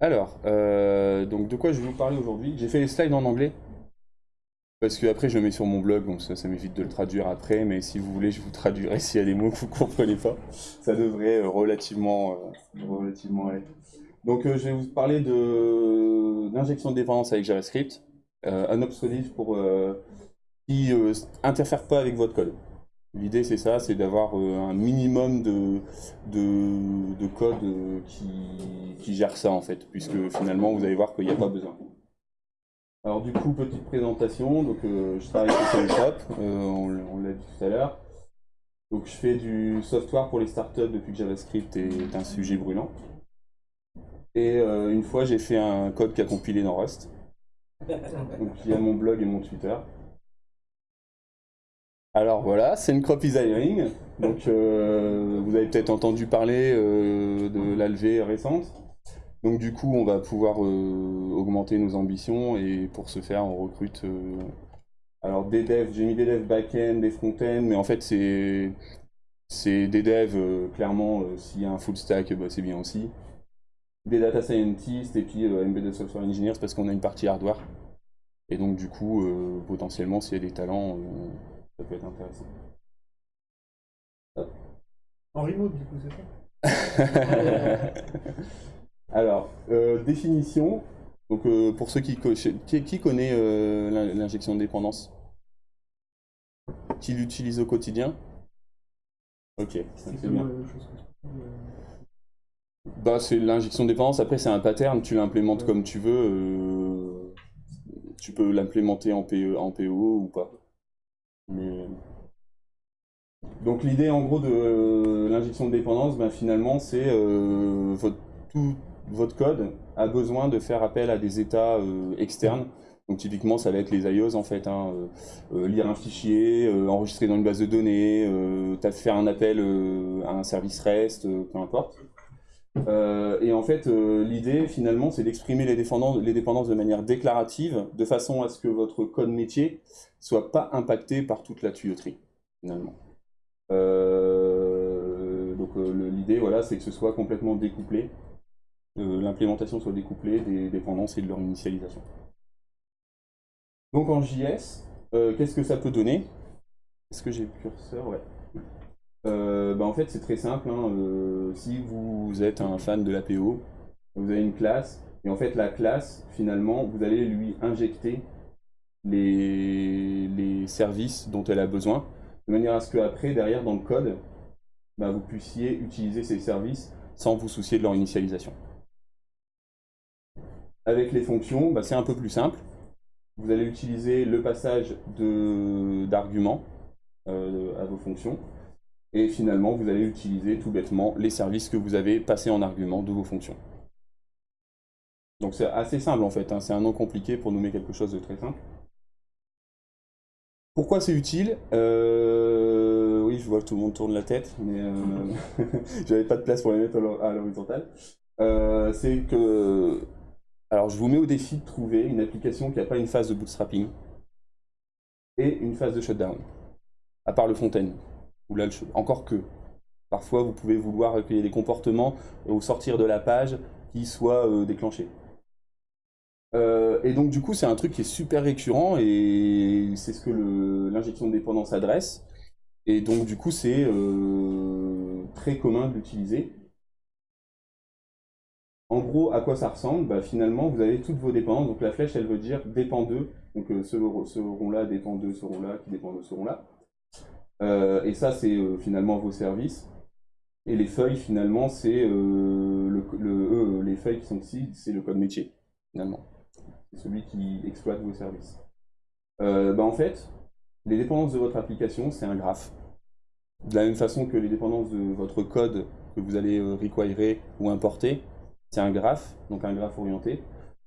Alors, euh, donc de quoi je vais vous parler aujourd'hui? J'ai fait les slides en anglais, parce que après je le mets sur mon blog, donc ça, ça m'évite de le traduire après, mais si vous voulez, je vous traduirai s'il y a des mots que vous ne comprenez pas. Ça devrait euh, relativement, euh, relativement. Donc je vais vous parler d'injection de, dépendance avec JavaScript, un obsolete pour qui interfère pas avec votre code. L'idée, c'est ça, c'est d'avoir euh, un minimum de, de, code euh, qui, gère ça, en fait, puisque finalement, vous allez voir qu'il n'y a pas besoin. Alors du coup, petite présentation, donc euh, je travaille chez Shop, on, l'a dit tout à l'heure. Donc je fais du software pour les startups depuis que JavaScript est un sujet brûlant. Et une fois, j'ai fait un code qui a compilé dans Rust. Donc il y a mon blog et mon Twitter. Alors voilà, c'est une crop designing. Donc euh, vous avez peut-être entendu parler euh, de l'ALV récente. Donc du coup, on va pouvoir euh, augmenter nos ambitions et pour ce faire, on recrute alors des devs, j'ai mis des devs back-end, des front-end, mais en fait c'est c'est des devs clairement s'il y a un full stack, bah, c'est bien aussi. Des data scientists et puis embedded software engineers parce qu'on a une partie hardware. Et donc du coup, potentiellement s'il y a des talents ça peut être intéressant. En remote, du coup, c'est ça Alors, euh, définition. Donc, euh, pour ceux qui, qui, qui connaît euh, l'injection de dépendance? Qui l'utilise au quotidien? Ok, c'est bien. Bah, c'est l'injection de dépendance. Après, c'est un pattern. Tu l'implémentes comme tu veux. tu peux l'implémenter en, PE, en PO ou pas. Donc l'idée en gros de euh, l'injection de dépendance, ben, finalement c'est euh, votre, tout votre code a besoin de faire appel à des états euh, externes. Donc typiquement ça va être les IOs en fait, hein, lire un fichier, enregistrer dans une base de données, faire un appel à un service REST, peu importe. Et en fait, l'idée finalement, c'est d'exprimer les, dépendances de manière déclarative, de façon à ce que votre code métier soit pas impacté par toute la tuyauterie, finalement. Euh, donc euh, l'idée, voilà, c'est que ce soit complètement découplé, euh, l'implémentation soit découplée des dépendances et de leur initialisation. Donc en JS, qu'est-ce que ça peut donner? Est-ce que j'ai le curseur? Ouais. Bah, en fait, c'est très simple. Hein, si vous êtes un fan de l'APO, vous avez une classe, et en fait, la classe, finalement, vous allez lui injecter les, les services dont elle a besoin, de manière à ce qu'après, derrière, dans le code, bah, vous puissiez utiliser ces services sans vous soucier de leur initialisation. Avec les fonctions, bah, c'est un peu plus simple. Vous allez utiliser le passage d'arguments euh, à vos fonctions. Et finalement, vous allez utiliser tout bêtement les services que vous avez passés en argument de vos fonctions. Donc c'est assez simple en fait, hein. c'est un nom compliqué pour nommer quelque chose de très simple. Pourquoi c'est utile? Euh, Oui, je vois que tout le monde tourne la tête, mais euh, j'avais pas de place pour les mettre à l'horizontale. Euh, c'est que... Alors, je vous mets au défi de trouver une application qui n'a pas une phase de bootstrapping et une phase de shutdown, à part le Fontaine, ou là, encore que. Parfois, vous pouvez vouloir recueillir des comportements ou sortir de la page qui soient déclenchés. Euh, et donc du coup c'est un truc qui est super récurrent et c'est ce que l'injection de dépendance adresse. Et donc du coup c'est euh, très commun de l'utiliser. En gros, à quoi ça ressemble? Bah, Finalement, vous avez toutes vos dépendances. Donc la flèche, elle veut dire dépend d'eux. Donc euh, ce, rond-là dépend de ce rond-là, qui dépend de ce rond-là. Et ça, c'est finalement vos services. Et les feuilles, finalement, c'est le, les feuilles qui sont ici, c'est le code métier, finalement c'est celui qui exploite vos services. Euh, bah, en fait, les dépendances de votre application, c'est un graphe. De la même façon que les dépendances de votre code que vous allez euh, requirer ou importer, c'est un graphe, donc un graphe orienté.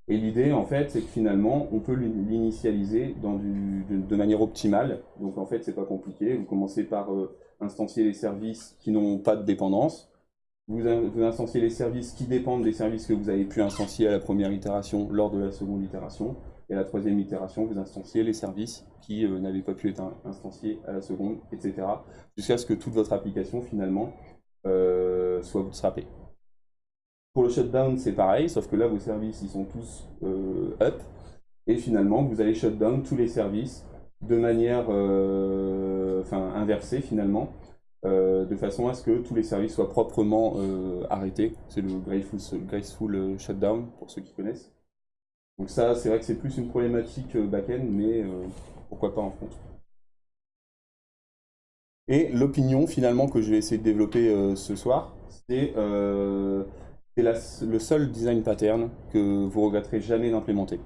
Et l'idée, en fait, c'est que finalement, on peut l'initialiser de, manière optimale. Donc, en fait, c'est pas compliqué. Vous commencez par euh, instancier les services qui n'ont pas de dépendance vous, instanciez les services qui dépendent des services que vous avez pu instancier à la première itération lors de la seconde itération. Et à la troisième itération, vous instanciez les services qui euh, n'avaient pas pu être instanciés à la seconde, etc. Jusqu'à ce que toute votre application, finalement, euh, soit bootstrappée. Pour le shutdown, c'est pareil, sauf que là, vos services, ils sont tous euh, up. Et finalement, vous allez shutdown tous les services de manière euh, enfin, inversée, finalement, euh, de façon à ce que tous les services soient proprement arrêtés. C'est le graceful, graceful, shutdown, pour ceux qui connaissent. Donc ça, c'est vrai que c'est plus une problématique back-end, mais pourquoi pas en front. Et l'opinion, finalement, que je vais essayer de développer ce soir, c'est c'est le seul design pattern que vous regretterez jamais d'implémenter.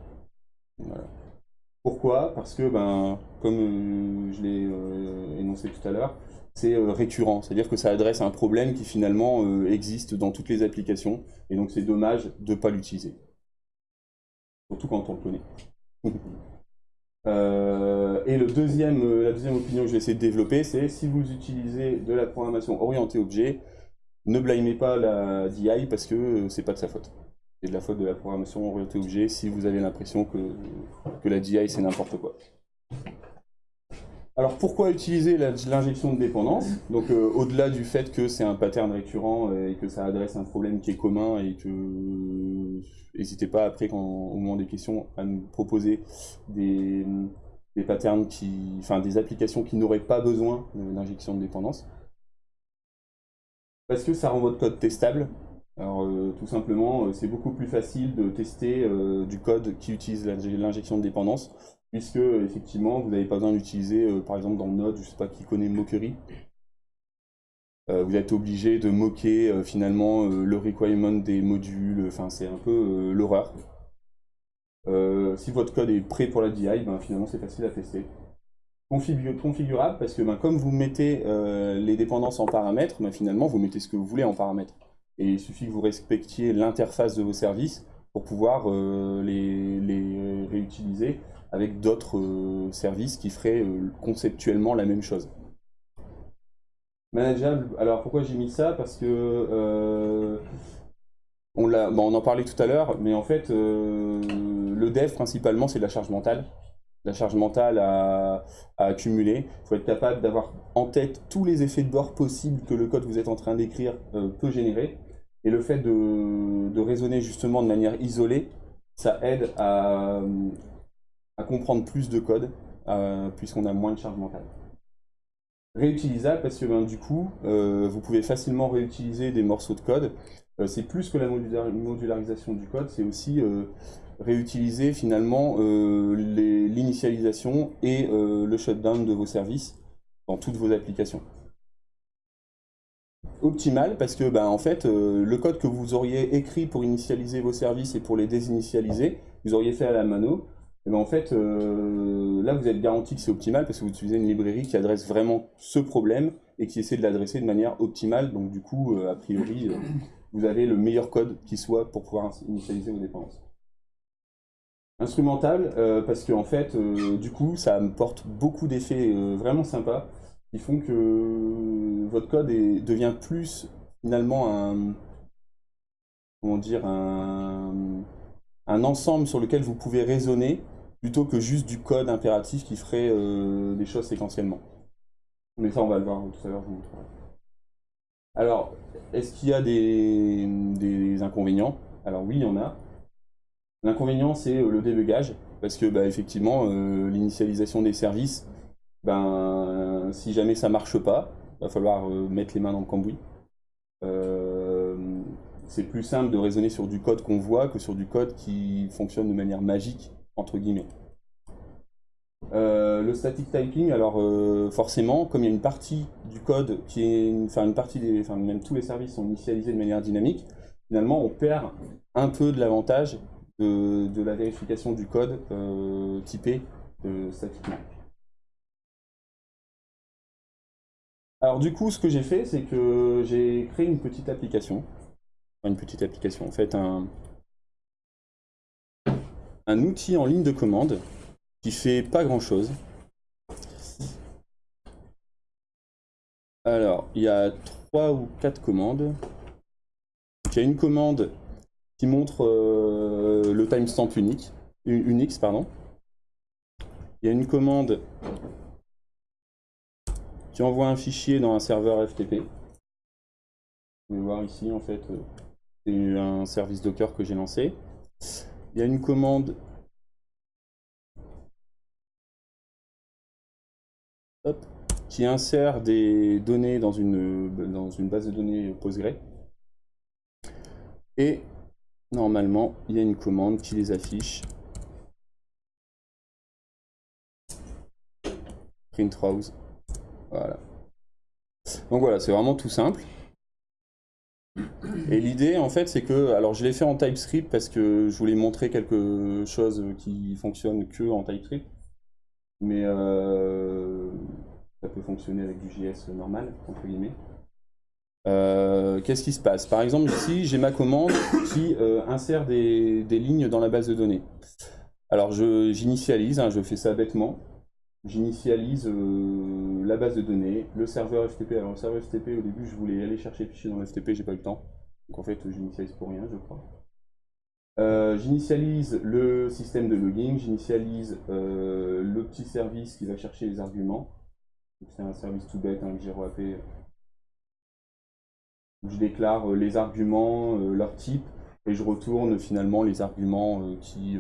Pourquoi? Parce que, ben, comme euh, je l'ai euh, énoncé tout à l'heure, c'est euh, récurrent, c'est-à-dire que ça adresse un problème qui finalement existe dans toutes les applications, et donc c'est dommage de ne pas l'utiliser. Surtout quand on le connaît. et le deuxième, la deuxième opinion que je vais essayer de développer, c'est si vous utilisez de la programmation orientée objet, ne blâmez pas la DI parce que euh, c'est pas de sa faute. C'est de la faute de la programmation orientée objet si vous avez l'impression que, la DI c'est n'importe quoi. Alors pourquoi utiliser l'injection de dépendance? Donc euh, au-delà du fait que c'est un pattern récurrent et que ça adresse un problème qui est commun et que n'hésitez pas après quand, au moment des questions à nous proposer des, des patterns qui, enfin des applications qui n'auraient pas besoin d'injection de dépendance. Parce que ça rend votre code testable. Alors euh, tout simplement, euh, c'est beaucoup plus facile de tester euh, du code qui utilise l'injection de dépendance, puisque effectivement, vous n'avez pas besoin d'utiliser, par exemple dans Node, je ne sais pas qui connaît Mockery, vous êtes obligé de moquer finalement le requirement des modules, enfin c'est un peu l'horreur. si votre code est prêt pour la DI, ben, finalement c'est facile à tester configurable parce que ben, comme vous mettez euh, les dépendances en paramètres, ben, finalement vous mettez ce que vous voulez en paramètres. Et il suffit que vous respectiez l'interface de vos services pour pouvoir euh, les, réutiliser avec d'autres euh, services qui feraient conceptuellement la même chose. Manageable, alors pourquoi j'ai mis ça? Parce que on, ben, on en parlait tout à l'heure, mais en fait le dev principalement c'est la charge mentale la charge mentale à, accumuler. Il faut être capable d'avoir en tête tous les effets de bord possibles que le code que vous êtes en train d'écrire euh, peut générer. Et le fait de, raisonner justement de manière isolée, ça aide à, comprendre plus de code, euh, puisqu'on a moins de charge mentale. Réutilisable parce que ben, du coup, euh, vous pouvez facilement réutiliser des morceaux de code. c'est plus que la modularisation du code, c'est aussi réutiliser finalement euh, l'initialisation et euh, le shutdown de vos services dans toutes vos applications. Optimal parce que bah, en fait, euh, le code que vous auriez écrit pour initialiser vos services et pour les désinitialiser, vous auriez fait à la mano, et ben en fait, là vous êtes garanti que c'est optimal parce que vous utilisez une librairie qui adresse vraiment ce problème et qui essaie de l'adresser de manière optimale. Donc du coup, a priori, vous avez le meilleur code qui soit pour pouvoir initialiser vos dépendances. Instrumental, euh, parce que en fait, euh, du coup, ça me porte beaucoup d'effets euh, vraiment sympas qui font que votre code devient plus finalement un comment dire un, un, ensemble sur lequel vous pouvez raisonner plutôt que juste du code impératif qui ferait des choses séquentiellement. Mais ça, on va le voir tout à l'heure, je vous montrerai. Alors, est-ce qu'il y a des, des inconvénients? Alors oui, il y en a. L'inconvénient, c'est euh, le débugage, parce que bah, effectivement, euh, l'initialisation des services, ben, si jamais ça marche pas, va falloir euh, mettre les mains dans le cambouis. c'est plus simple de raisonner sur du code qu'on voit que sur du code qui fonctionne de manière magique, entre guillemets. le static typing, alors forcément, comme il y a une partie du code qui est, une partie des, enfin même tous les services sont initialisés de manière dynamique, finalement on perd un peu de l'avantage de, la vérification du code euh, typé euh, statiquement. Alors du coup, ce que j'ai fait, c'est que j'ai créé une petite application. une petite application, en fait, un, un outil en ligne de commande qui fait pas grand-chose. Alors, il y a trois ou quatre commandes. Il y a une commande qui montre euh, le timestamp unique, Unix. Pardon. Il y a une commande qui envoie un fichier dans un serveur FTP. Vous pouvez voir ici, en fait, euh, C'est un service Docker que j'ai lancé. Il y a une commande qui insère des données dans une, dans une base de données Postgre. Et normalement, il y a une commande qui les affiche. Print rows. Voilà. Donc voilà, c'est vraiment tout simple. Et l'idée, en fait, c'est que, alors je l'ai fait en TypeScript parce que je voulais montrer quelque chose qui fonctionne que en TypeScript. Mais euh, ça peut fonctionner avec du JS normal, entre guillemets. Euh, qu'est-ce qui se passe? Par exemple, ici, j'ai ma commande qui euh, insère des, lignes dans la base de données. Alors, j'initialise, hein, je fais ça bêtement. J'initialise euh, la base de données, le serveur FTP. Alors, le serveur FTP, au début, je voulais aller chercher le fichier dans le FTP, j'ai pas eu le temps. Donc, en fait, j'initialise pour rien, je crois. j'initialise le système de logging, j'initialise le petit service qui va chercher les arguments. C'est un service tout bête, un hein, Je déclare euh, les arguments, euh, leur type, et je retourne finalement les arguments euh, qui,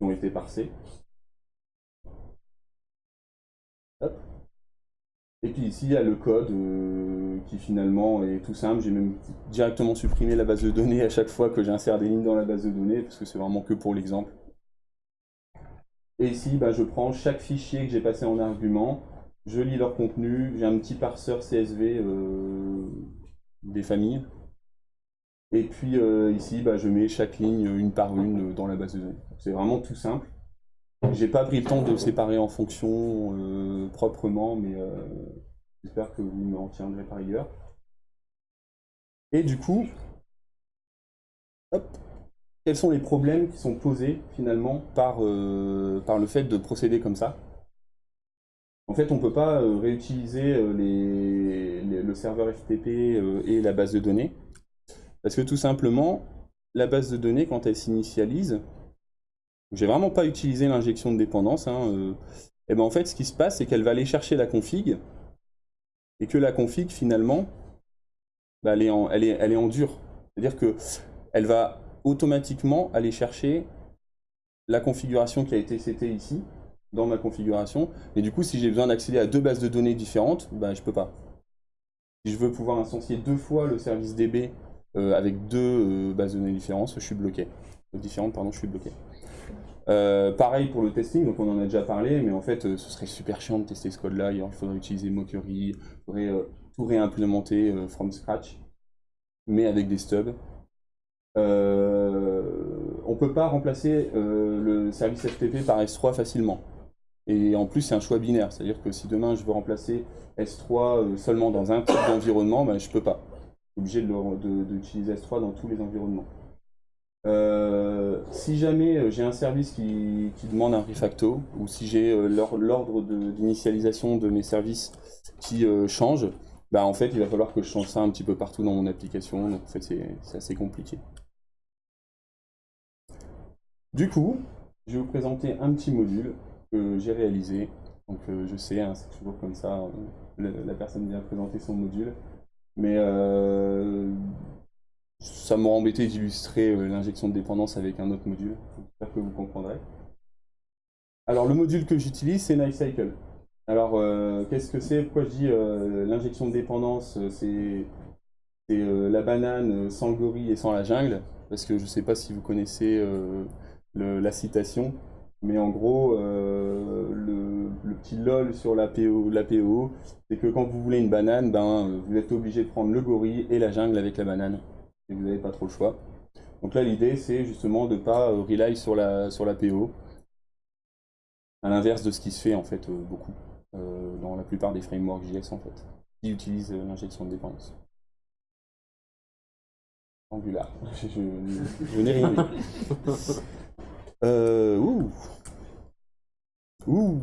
ont été parsés. Et puis ici, il y a le code qui finalement est tout simple. J'ai même directement supprimé la base de données à chaque fois que j'insère des lignes dans la base de données, parce que c'est vraiment que pour l'exemple. Et ici, bah, je prends chaque fichier que j'ai passé en argument, je lis leur contenu, j'ai un petit parseur CSV des familles. Et puis euh, ici, bah, je mets chaque ligne une par une dans la base de données. C'est vraiment tout simple. J'ai pas pris le temps de séparer en fonction euh, proprement, mais euh, j'espère que vous m'en tiendrez par ailleurs. Et du coup, quels sont les problèmes qui sont posés finalement par, par le fait de procéder comme ça? En fait, on ne peut pas euh, réutiliser euh, le serveur FTP euh, et la base de données. Parce que tout simplement, la base de données, quand elle s'initialise, j'ai vraiment pas utilisé l'injection de dépendance. Hein, et ben en fait, ce qui se passe, c'est qu'elle va aller chercher la config, et que la config, finalement, bah, elle, est en, elle, elle dur. C'est-à-dire qu'elle va automatiquement aller chercher la configuration qui a été setée ici, dans ma configuration. Et du coup, si j'ai besoin d'accéder à deux bases de données différentes, ben, je peux pas. Si je veux pouvoir instancier deux fois le service DB euh, avec deux euh, bases de données différentes, je suis bloqué. Différentes, pardon, je suis bloqué. Euh, pareil pour le testing, donc on en a déjà parlé, mais en fait, ce serait super chiant de tester ce code-là. Il faudrait utiliser Mockery, il faudrait tout réimplémenter from scratch, mais avec des stubs. on peut pas remplacer le service FTP par S3 facilement. Et en plus, c'est un choix binaire, c'est-à-dire que si demain je veux remplacer S3 euh, seulement dans un type d'environnement, ben, je ne peux pas. Je suis obligé d'utiliser S3 dans tous les environnements. Euh, si jamais euh, j'ai un service qui, demande un refacto, ou si j'ai l'ordre d'initialisation de, mes services qui change, ben, en fait, il va falloir que je change ça un petit peu partout dans mon application, donc en fait, c'est assez compliqué. Du coup, je vais vous présenter un petit module que j'ai réalisé. Donc euh, je sais, hein, c'est toujours comme ça, euh, la, personne vient présenter son module. Mais euh, ça m'a embêté d'illustrer l'injection de dépendance avec un autre module. J'espère que vous comprendrez. Alors le module que j'utilise, c'est NiceCycle. Alors qu'est-ce que c'est? Pourquoi je dis l'injection de dépendance C'est la banane sans le gorille et sans la jungle? Parce que je ne sais pas si vous connaissez la citation. Mais en gros, euh, le, petit lol sur l'APO, c'est que quand vous voulez une banane, ben, vous êtes obligé de prendre le gorille et la jungle avec la banane. Et vous n'avez pas trop le choix. Donc là, l'idée, c'est justement de ne pas euh, rely sur la, sur l'APO. À l'inverse de ce qui se fait en fait euh, beaucoup dans la plupart des frameworks JS en fait, qui utilisent l'injection de dépendance. Angular. je, n'ai rien. Euh, ouh. Ouh.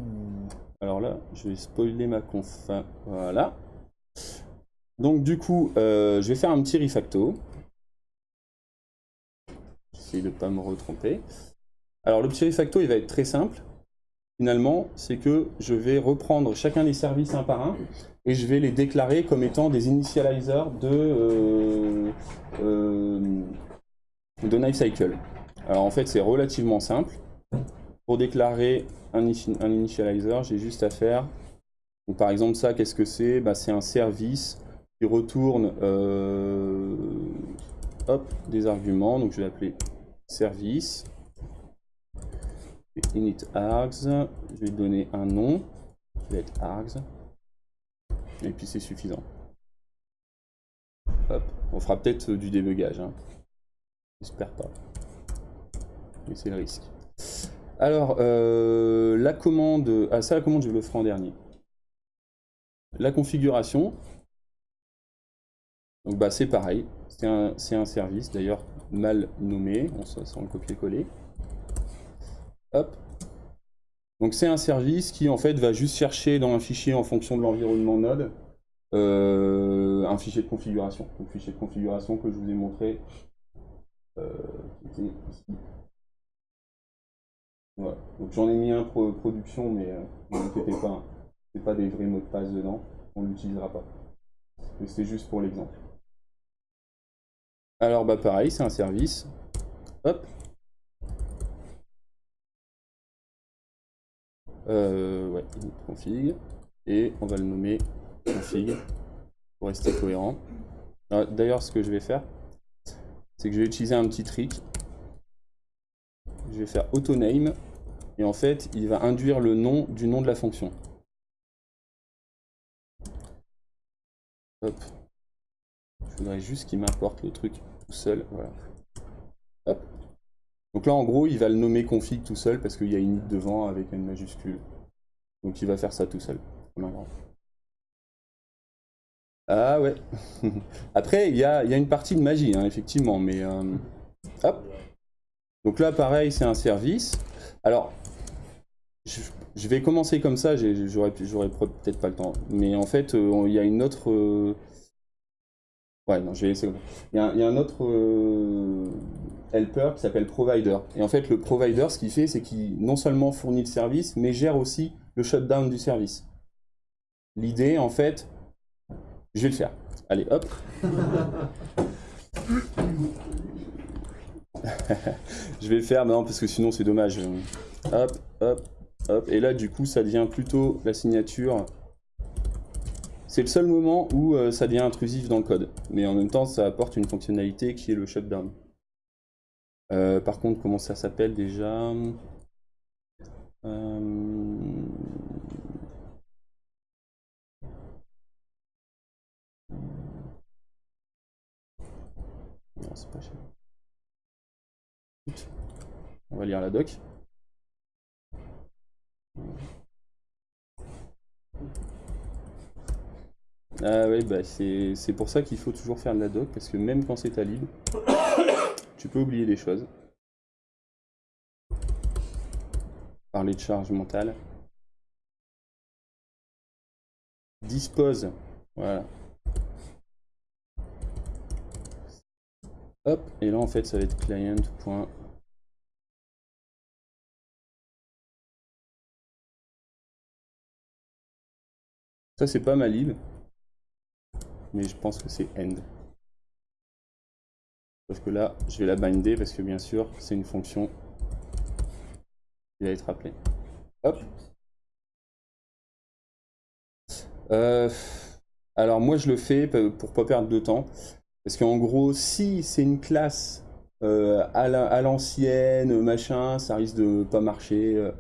Alors là, je vais spoiler ma conf. Voilà. Donc du coup, euh, je vais faire un petit refacto. J'essaie de ne pas me retromper. Alors le petit refacto, il va être très simple. finalement, c'est que je vais reprendre chacun des services un par un et je vais les déclarer comme étant des initializers de, euh, euh, de. Alors en fait, c'est relativement simple. Pour déclarer un, initializer, j'ai juste à faire. Par exemple, ça, qu'est-ce que c'est? Bah, C'est un service qui retourne euh, hop, des arguments. Donc je vais l'appeler service init args, je vais donner un nom, qui va être args, et puis c'est suffisant. Hop. On fera peut-être du débugage, hein. j'espère pas, mais c'est le risque. Alors, euh, la commande, ah ça la commande je le ferai en dernier. La configuration, donc bah c'est pareil, c'est un, service d'ailleurs mal nommé, on le copier-coller. Hop. Donc c'est un service qui en fait va juste chercher dans un fichier en fonction de l'environnement Node euh, un fichier de configuration. Donc fichier de configuration que je vous ai montré euh. Voilà. Donc j'en ai mis un pour production, mais euh, ne vous inquiétez pas, hein. c'est pas des vrais mots de passe dedans, on l'utilisera pas. C'est juste pour l'exemple. Alors bah pareil, c'est un service. Hop, Euh, ouais, config. Et on va le nommer config pour rester cohérent. Ah, d'ailleurs, ce que je vais faire, c'est que je vais utiliser un petit trick. Je vais faire autoname et en fait, il va induire le nom du nom de la fonction. Hop. Je voudrais juste qu'il m'importe le truc tout seul. Voilà. Hop. Donc là, en gros, il va le nommer config tout seul parce qu'il y a une devant avec une majuscule. Donc il va faire ça tout seul. Ah ouais. Après, il y a, une partie de magie, hein, effectivement, mais... Euh, hop. Donc là, pareil, c'est un service. Alors, je, vais commencer comme ça, j'aurais peut-être pas le temps. Mais en fait, euh, il y a une autre... Euh, ouais, non, je vais laisser. Il y a, il y a un autre helper qui s'appelle provider. Et en fait, le provider, ce qu'il fait, c'est qu'il non seulement fournit le service, mais gère aussi le shutdown du service. L'idée, en fait, je vais le faire. Allez, hop. je vais le faire maintenant parce que sinon c'est dommage. Hop, hop, hop. Et là, du coup, ça devient plutôt la signature. C'est le seul moment où euh, ça devient intrusif dans le code. Mais en même temps, ça apporte une fonctionnalité qui est le shutdown. Euh, par contre, comment ça s'appelle déjà? Euh, non, c'est pas cher. On va lire la doc. Ah oui, bah c'est pour ça qu'il faut toujours faire de la doc, parce que même quand c'est à libre, tu peux oublier des choses. Parler de charge mentale. Dispose. Voilà. Hop, et là en fait ça va être client. Ça c'est pas ma lib, mais je pense que c'est end. Sauf que là, je vais la binder parce que bien sûr, c'est une fonction qui va être appelée. Hop. Euh, alors moi, je le fais pour pas perdre de temps. Parce qu'en gros, si c'est une classe euh, à l'ancienne, machin, ça risque de pas marcher. Euh.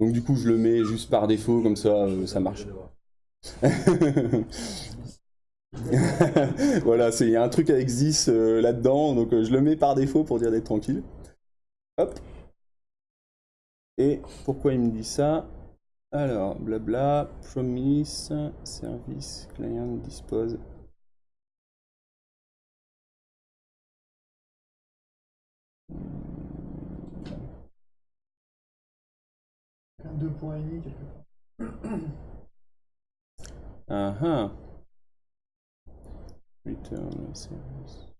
donc du coup, je le mets juste par défaut, comme ça, ça marche. voilà, il y a un truc avec Zis euh, là-dedans, donc euh, je le mets par défaut pour dire d'être tranquille. Hop. Et pourquoi il me dit ça? Alors, blabla, promise, service, client, dispose. Deux points et demi, quelque part. Ah ah. Return service.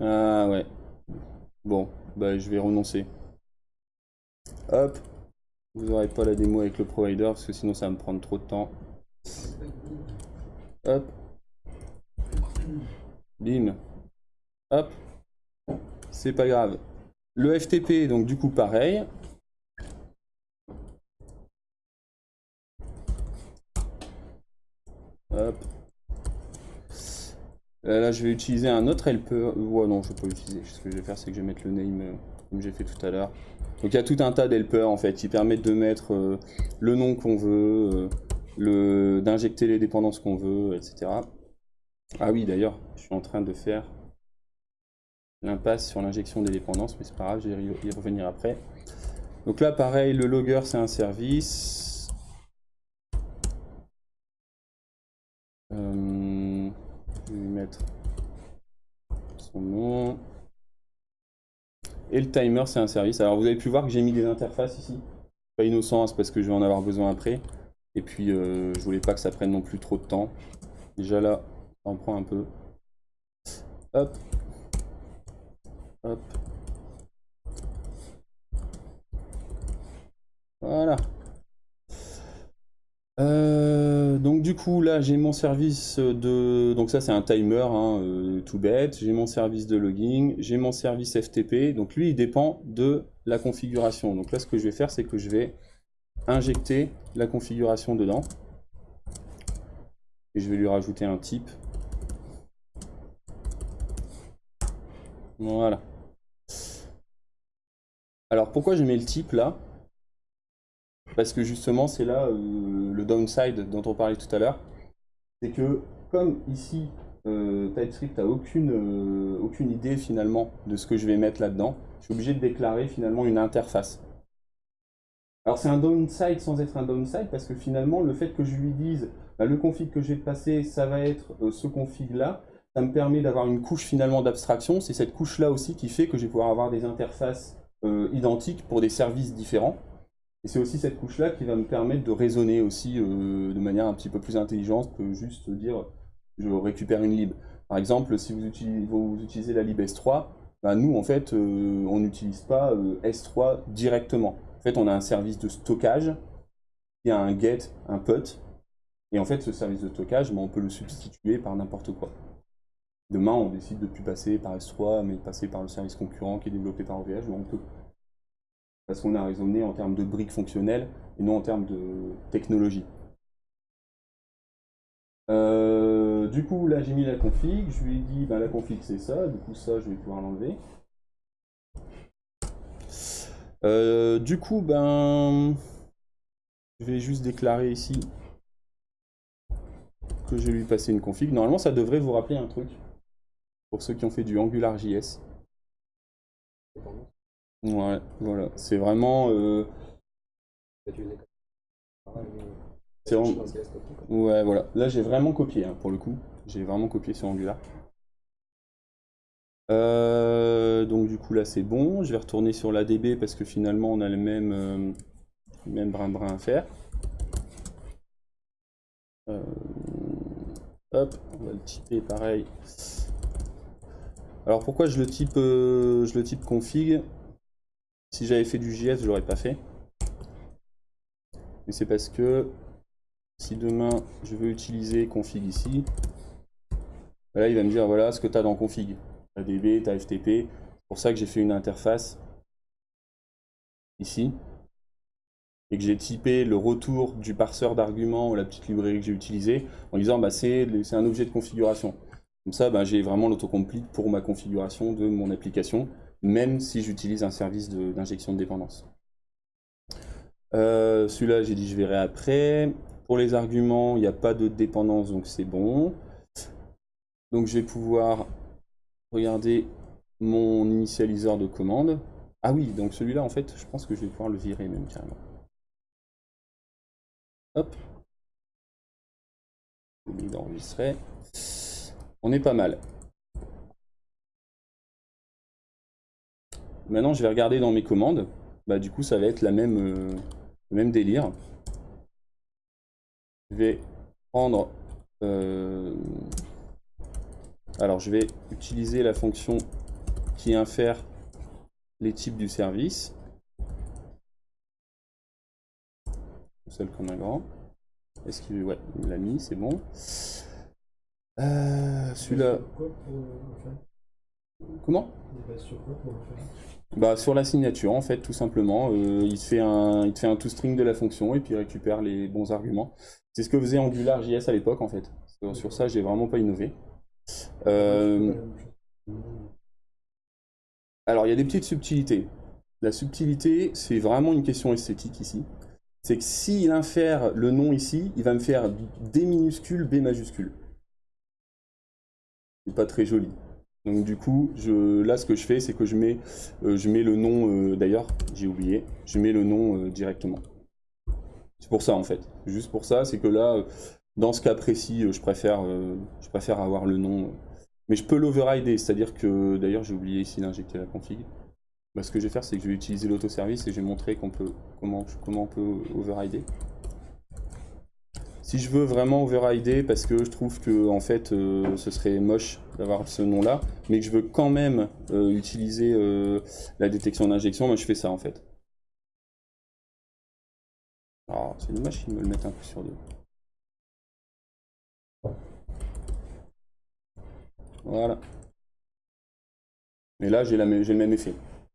Ah ouais. Bon, bah je vais renoncer. Hop. Vous n'aurez pas la démo avec le provider parce que sinon ça va me prendre trop de temps. Hop. Bim. Hop. C'est pas grave. Le FTP, donc du coup pareil. Hop. Euh, là, je vais utiliser un autre helper. Ouais, non, je vais pas l'utiliser. Ce que je vais faire, c'est que je vais mettre le name euh, comme j'ai fait tout à l'heure. Donc il y a tout un tas d'helpers en fait qui permettent de mettre euh, le nom qu'on veut, le d'injecter les dépendances qu'on veut, etc. Ah oui, d'ailleurs, je suis en train de faire l'impasse sur l'injection des dépendances, mais c'est pas grave, je vais y revenir après. Donc là, pareil, le logger, c'est un service. Euh, je vais lui mettre son nom. Et le timer, c'est un service. Alors vous avez pu voir que j'ai mis des interfaces ici. Pas innocent, c'est parce que je vais en avoir besoin après. Et puis, euh, je voulais pas que ça prenne non plus trop de temps. Déjà là, ça en prend un peu. Hop. Hop. Voilà. Euh, donc du coup là j'ai mon service de... Donc ça c'est un timer hein, euh, tout bête. J'ai mon service de logging, j'ai mon service FTP. Donc lui il dépend de la configuration. Donc là ce que je vais faire c'est que je vais injecter la configuration dedans. Et je vais lui rajouter un type. Voilà. Alors pourquoi je mets le type là? Parce que justement c'est là euh, le downside dont on parlait tout à l'heure. C'est que comme ici euh, TypeScript n'a aucune, euh, aucune idée finalement de ce que je vais mettre là-dedans, je suis obligé de déclarer finalement une interface. Alors c'est un downside sans être un downside parce que finalement le fait que je lui dise bah, le config que je vais passer ça va être ce config là, ça me permet d'avoir une couche finalement d'abstraction. C'est cette couche là aussi qui fait que je vais pouvoir avoir des interfaces identiques pour des services différents. Et c'est aussi cette couche-là qui va me permettre de raisonner aussi euh, de manière un petit peu plus intelligente que juste dire je récupère une lib. Par exemple, si vous utilisez, la lib S3, bah, nous en fait euh, on n'utilise pas S3 directement. En fait on a un service de stockage, il y a un get, un put, et en fait ce service de stockage, bah, on peut le substituer par n'importe quoi. Demain, on décide de ne plus passer par S3, mais de passer par le service concurrent qui est développé par OVH, on peut. Parce qu'on a raisonné en termes de briques fonctionnelles et non en termes de technologie. Euh, du coup, là, j'ai mis la config. Je lui ai dit, ben, la config, c'est ça. Du coup, ça, je vais pouvoir l'enlever. Euh, du coup, ben, je vais juste déclarer ici que je vais lui passer une config. Normalement, ça devrait vous rappeler un truc pour ceux qui ont fait du AngularJS. Ouais, voilà, c'est vraiment... Euh... Ouais, voilà. Là, j'ai vraiment copié, hein, pour le coup. J'ai vraiment copié sur Angular. Euh, donc du coup là c'est bon, je vais retourner sur l'ADB parce que finalement on a le même, euh, même brin-brin à faire. Euh, hop, on va le typer pareil. Alors pourquoi je le type, euh, je le type config? Si j'avais fait du JS, je l'aurais pas fait. Mais c'est parce que si demain je veux utiliser config ici, bah là il va me dire voilà ce que tu as dans config. Tu as DB, tu as FTP. C'est pour ça que j'ai fait une interface ici et que j'ai typé le retour du parseur d'arguments, la petite librairie que j'ai utilisée, en disant bah, c'est un objet de configuration. Comme ça, ben, j'ai vraiment l'autocomplete pour ma configuration de mon application, même si j'utilise un service d'injection de, dépendance. Euh, celui-là, j'ai dit je verrai après. Pour les arguments, il n'y a pas de dépendance, donc c'est bon. Donc je vais pouvoir regarder mon initialiseur de commande. Ah oui, donc celui-là, en fait, je pense que je vais pouvoir le virer même carrément. Hop. D'enregistrer. On est pas mal. Maintenant, je vais regarder dans mes commandes. Bah, du coup, ça va être la même, euh, le même délire. Je vais prendre... Euh, Alors je vais utiliser la fonction qui infère les types du service. Seul comme un grand. Est-ce qu'il ouais, il l'a mis, c'est bon. Euh, Celui-là. Comment? Bah, sur la signature en fait tout simplement. Euh, il, te fait un, il te fait un toString de la fonction et puis il récupère les bons arguments. C'est ce que faisait AngularJS à l'époque en fait. Sur, ça j'ai vraiment pas innové. Euh, alors il y a des petites subtilités. La subtilité c'est vraiment une question esthétique ici. C'est que s'il infère le nom ici, il va me faire D minuscule, B majuscule. C'est pas très joli. Donc du coup, je, là ce que je fais, c'est que je mets, euh, je mets le nom, euh, d'ailleurs, j'ai oublié, je mets le nom euh, directement. C'est pour ça en fait, juste pour ça, c'est que là, dans ce cas précis, je préfère, je préfère avoir le nom. mais je peux l'overrider, c'est-à-dire que, d'ailleurs j'ai oublié ici d'injecter la config. Bah, ce que je vais faire, c'est que je vais utiliser l'autoservice et je vais montrer peut, comment, comment on peut overrider. Si je veux vraiment overrider parce que je trouve que en fait euh, ce serait moche d'avoir ce nom là, mais que je veux quand même euh, utiliser euh, la détection d'injection, moi je fais ça en fait. Alors c'est dommage qu'ils me le mettent un peu sur deux. Voilà. Mais là j'ai le même effet.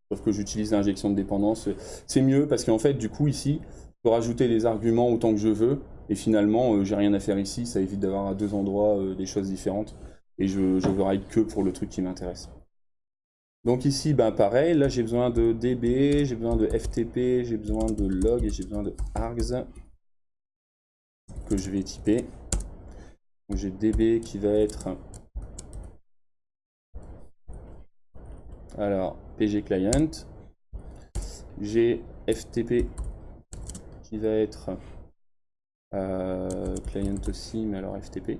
Sauf que j'utilise l'injection de dépendance. C'est mieux parce qu'en fait du coup ici, peux rajouter les arguments autant que je veux et finalement, euh, j'ai rien à faire ici, ça évite d'avoir à deux endroits euh, des choses différentes. Et je, je ride que pour le truc qui m'intéresse. Donc ici, ben pareil, là j'ai besoin de DB, j'ai besoin de FTP, j'ai besoin de log et j'ai besoin de args que je vais typer. J'ai DB qui va être alors PG client, j'ai FTP va être euh, client aussi, mais alors FTP.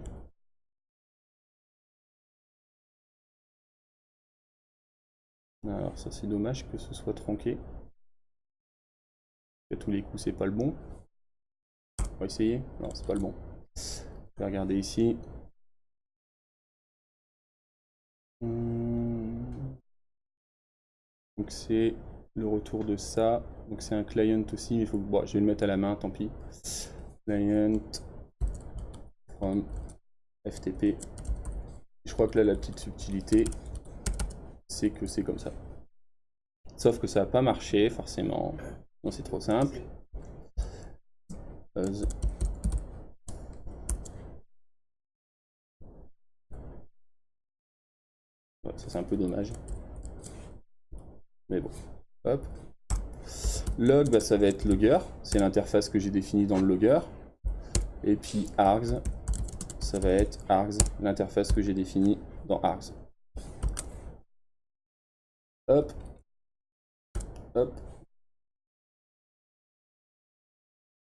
Alors ça c'est dommage que ce soit tronqué. À tous les coups c'est pas le bon. On va essayer. Non c'est pas le bon. Je vais regarder ici. Hmm. Donc c'est le retour de ça. C'est un client aussi, mais faut bon, je vais le mettre à la main, tant pis client from FTP. Je crois que là, la petite subtilité, c'est que c'est comme ça. Sauf que ça n'a pas marché, forcément. Non, c'est trop simple. ça, c'est un peu dommage. Mais bon. Hop. Log, bah, ça va être logger, c'est l'interface que j'ai définie dans le logger. Et puis args, ça va être args, l'interface que j'ai définie dans args. Hop. Hop.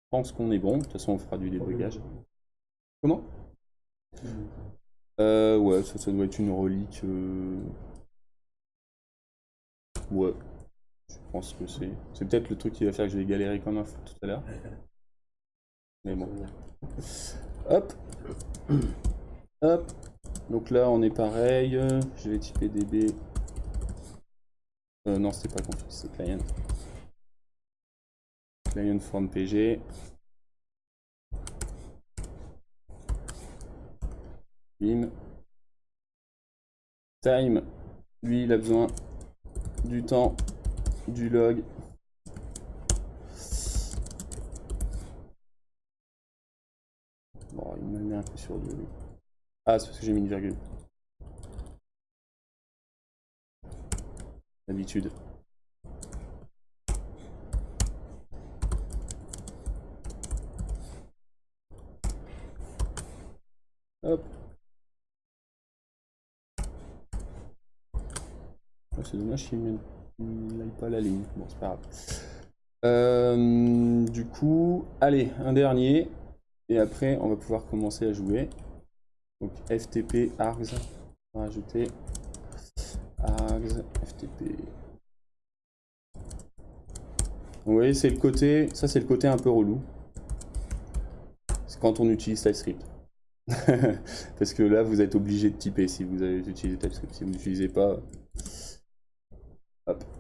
Je pense qu'on est bon. De toute façon, on fera du débugage. Comment? Euh, Ouais, ça, ça doit être une relique. Euh, ouais. Je pense que c'est... C'est peut-être le truc qui va faire que je vais galérer comme un fou tout à l'heure. Mais bon. Hop. Hop. Donc là, on est pareil. Je vais typer db. Euh, non, c'est pas config, c'est client. Client from pg. Bim. Time. Lui, il a besoin du temps du log. Bon, il me met un peu sur deux. Ah, c'est parce que j'ai mis une virgule. D'habitude. Hop. C'est dommage qu'il me il pas la ligne. Bon, c'est pas grave. Euh, du coup, allez, un dernier. Et après, on va pouvoir commencer à jouer. Donc, FTP, args. On va rajouter args, FTP. vous voyez, c'est le côté, ça c'est le côté un peu relou. C'est quand on utilise TypeScript. Parce que là, vous êtes obligé de typer si vous avez utilisé TypeScript. Si vous n'utilisez pas,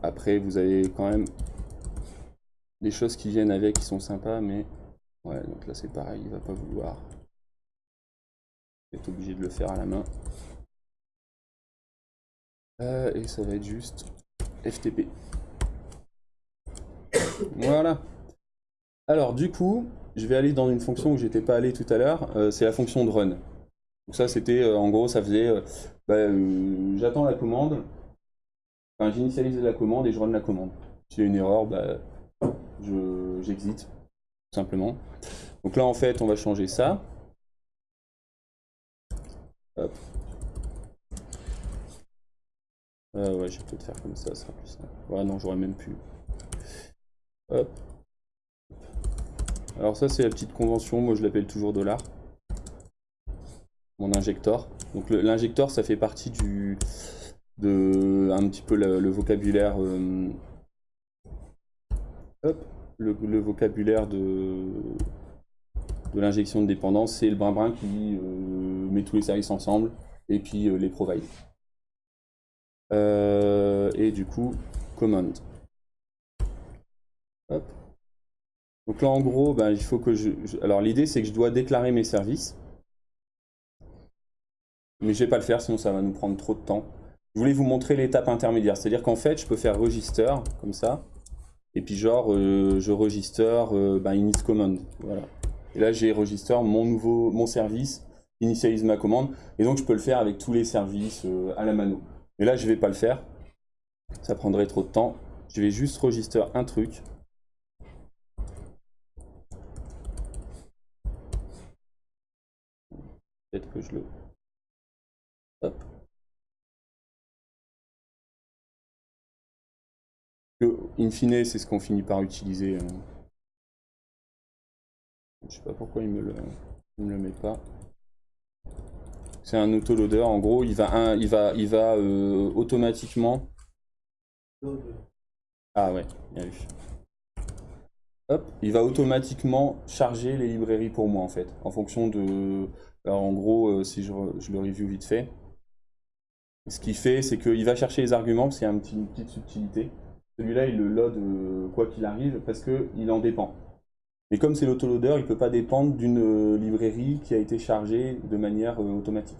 après, vous avez quand même des choses qui viennent avec qui sont sympas, mais ouais, donc là c'est pareil, il va pas vouloir. Vous obligé de le faire à la main. Euh, et ça va être juste FTP. Voilà. Alors du coup, je vais aller dans une fonction où j'étais pas allé tout à l'heure, euh, c'est la fonction de run. Donc ça c'était, euh, en gros, ça faisait, bah, j'attends la commande, j'initialise la commande et je run la commande. S'il y a une erreur, bah, tout simplement. Donc là en fait, on va changer ça. Hop. ouais, je vais peut-être faire comme ça, ça sera plus simple. Ouais, non, j'aurais même pu. Hop. Alors ça c'est la petite convention, moi je l'appelle toujours dollar. Mon injector. Donc l'injector ça fait partie du de un petit peu le, vocabulaire euh, le, vocabulaire de de l'injection de dépendance, c'est le brin-brin qui euh, met tous les services ensemble et puis euh, les provide. et du coup, command. Donc là, en gros, ben, il faut que je... Alors l'idée, c'est que je dois déclarer mes services. Mais je vais pas le faire, sinon ça va nous prendre trop de temps. Je voulais vous montrer l'étape intermédiaire. C'est-à-dire qu'en fait, je peux faire register, comme ça. Et puis genre, euh, je register euh, init command. Voilà. Et là, j'ai register mon nouveau mon service, initialise ma commande. Et donc, je peux le faire avec tous les services euh, à la mano. Mais là, je vais pas le faire. Ça prendrait trop de temps. Je vais juste register un truc. Peut-être que je le... Hop. In fine, c'est ce qu'on finit par utiliser. Hein. Je sais pas pourquoi il me le, me le met pas. C'est un autoloader. En gros, il va, il va, il va euh, automatiquement. Ah ouais, bien vu. Hop, il va automatiquement charger les librairies pour moi en fait, en fonction de alors en gros, euh, si je, le review vite fait, ce qu'il fait, c'est qu'il va chercher les arguments, parce qu'il y a une petite, subtilité. Celui-là, il le load euh, quoi qu'il arrive, parce qu'il en dépend. Mais comme c'est l'autoloader, il ne peut pas dépendre d'une euh, librairie qui a été chargée de manière automatique.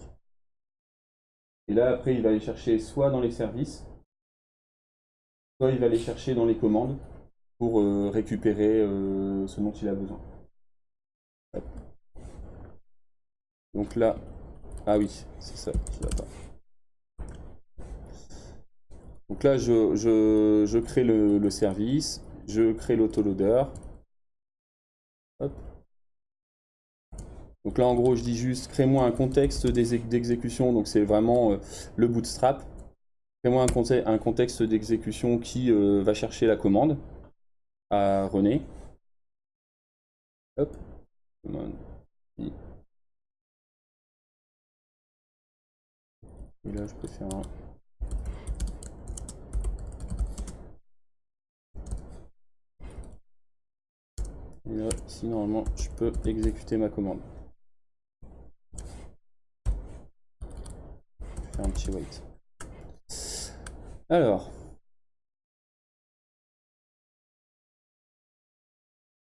Et là, après, il va aller chercher soit dans les services, soit il va aller chercher dans les commandes pour récupérer ce dont il a besoin. Donc là, ah oui, c'est ça Donc là, je, crée le, service, je crée l'autoloader. Donc là, en gros, je dis juste, crée-moi un contexte d'exécution. Donc c'est vraiment euh, le bootstrap. Crée-moi un, contexte d'exécution qui euh, va chercher la commande à René. Hop. Et là, je peux faire un... Et là, ici, normalement, je peux exécuter ma commande. Je faire un petit wait. Alors.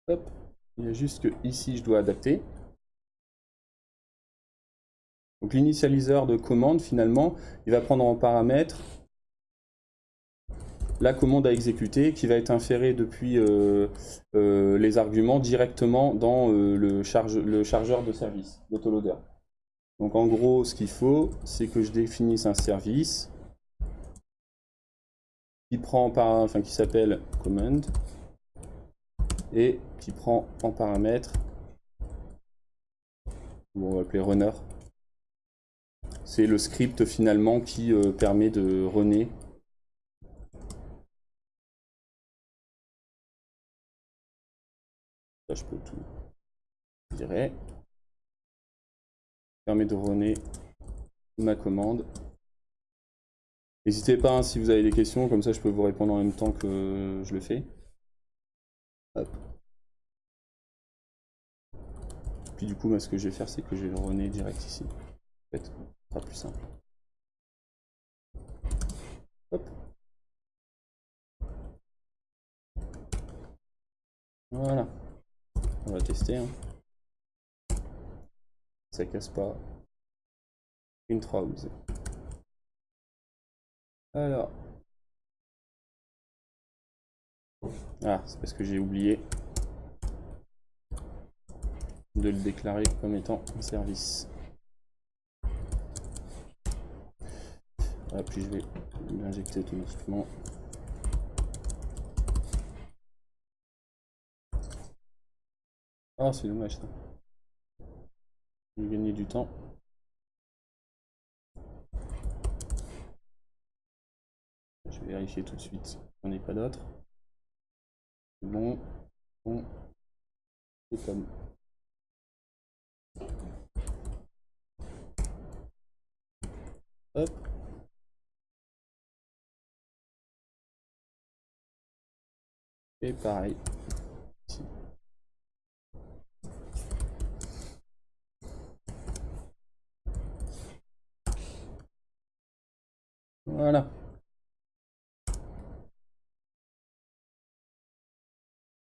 Hop. Il y a juste que ici, je dois adapter. Donc l'initialiseur de commande, finalement, il va prendre en paramètre la commande à exécuter qui va être inférée depuis euh, euh, les arguments directement dans euh, le, chargeur de service, l'autoloader. Donc en gros, ce qu'il faut, c'est que je définisse un service qui prend par, enfin qui s'appelle command et qui prend en paramètre, on va appeler runner, c'est le script finalement qui permet de runner. Je peux tout virer. Permet de runner ma commande. N'hésitez pas hein, si vous avez des questions, comme ça je peux vous répondre en même temps que je le fais. puis du coup, ce que je vais faire, c'est que je vais runner direct ici. En fait, ce sera plus simple. Voilà. On va tester. Hein. Ça casse pas. Une trousse. Alors. Ah, c'est parce que j'ai oublié de le déclarer comme étant un service. Ah, puis je vais l'injecter automatiquement. Ah, c'est dommage ça. J'ai gagné du temps. Je vais vérifier tout de suite qu'on n'y pas d'autres. Bon, bon, c'est comme. Hop. Et pareil. Ici. Voilà.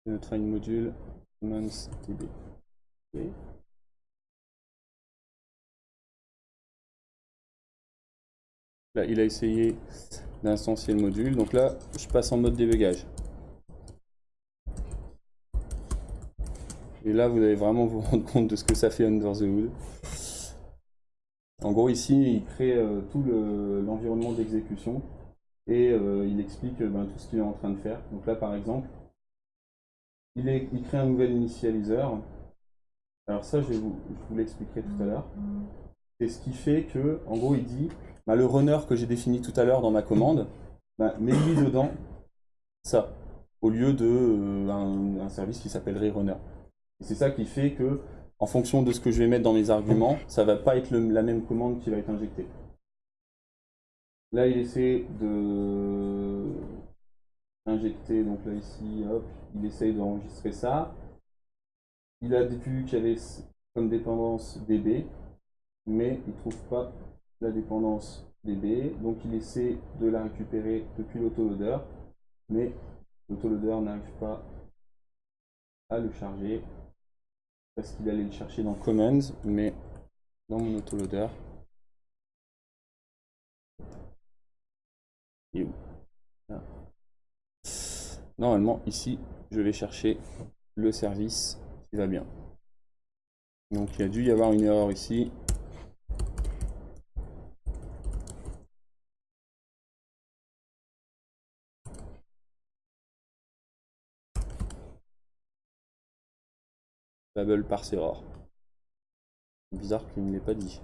Notre file module. Là, il a essayé d'instancier le module. Donc là, je passe en mode débugage. Et là, vous allez vraiment vous rendre compte de ce que ça fait under the hood. En gros, ici, il crée euh, tout l'environnement d'exécution et euh, il explique euh, ben, tout ce qu'il est en train de faire. Donc là, par exemple, il, crée un nouvel initialiseur. Alors ça, je, vous, l'expliquerai tout à l'heure. C'est ce qui fait que, en gros, il dit bah, le runner que j'ai défini tout à l'heure dans ma commande, bah, mets-lui dedans ça, au lieu de euh, un, un service qui s'appellerait runner. C'est ça qui fait que, en fonction de ce que je vais mettre dans mes arguments, ça va pas être la même commande qui va être injectée. Là, il essaie de injecter, donc là ici, hop, il essaye d'enregistrer ça. Il a vu qu'il y avait comme dépendance DB, mais il trouve pas la dépendance DB, donc il essaie de la récupérer depuis l'autoloader, mais l'autoloader n'arrive pas à le charger parce qu'il allait le chercher dans Commands, mais dans mon autoloader. Là. Normalement, ici, je vais chercher le service qui va bien. Donc il a dû y avoir une erreur ici. Babel par error. Bizarre qu'il ne l'ait pas dit.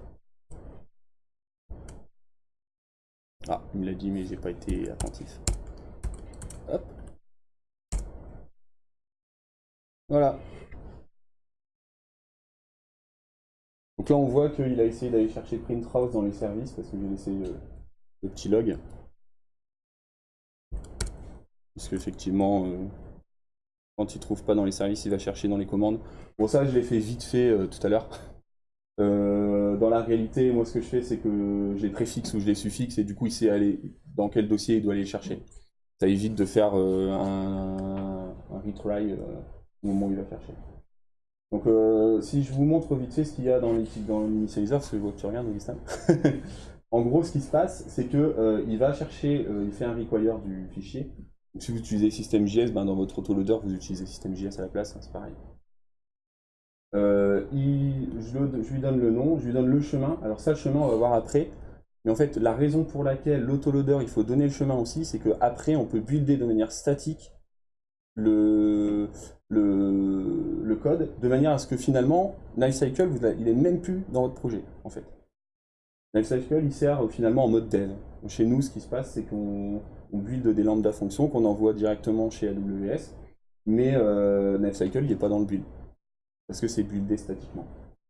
Ah, il me l'a dit mais j'ai pas été attentif. Hop. Voilà. Donc là on voit qu'il a essayé d'aller chercher Printhouse dans les services parce que j'ai laissé euh, le petit log. Parce qu'effectivement, euh, quand il trouve pas dans les services, il va chercher dans les commandes. Bon ça je l'ai fait vite fait euh, tout à l'heure. Euh, dans la réalité, moi ce que je fais c'est que je les préfixe ou je les suffixe et du coup il sait aller dans quel dossier il doit aller chercher. Ça évite de faire euh, un, retry au moment où il va chercher. Donc si je vous montre vite fait ce qu'il y a dans l'initializer, parce que je vois que tu regardes Augustin. en gros ce qui se passe c'est que euh, il va chercher, il fait un require du fichier. Si vous utilisez systemjs, ben, dans votre autoloader vous utilisez systemjs à la place, hein, c'est pareil. Euh, je, lui donne le nom, je lui donne le chemin. Alors ça, le chemin, on va voir après. Mais en fait, la raison pour laquelle l'autoloader, il faut donner le chemin aussi, c'est qu'après, on peut builder de manière statique le, le, code, de manière à ce que finalement, Lifecycle, il est même plus dans votre projet, en fait. Lifecycle, il sert euh, finalement en mode dev. Chez nous, ce qui se passe, c'est qu'on on build des lambda fonctions qu'on envoie directement chez AWS, mais euh, il n'est pas dans le build parce que c'est buildé statiquement.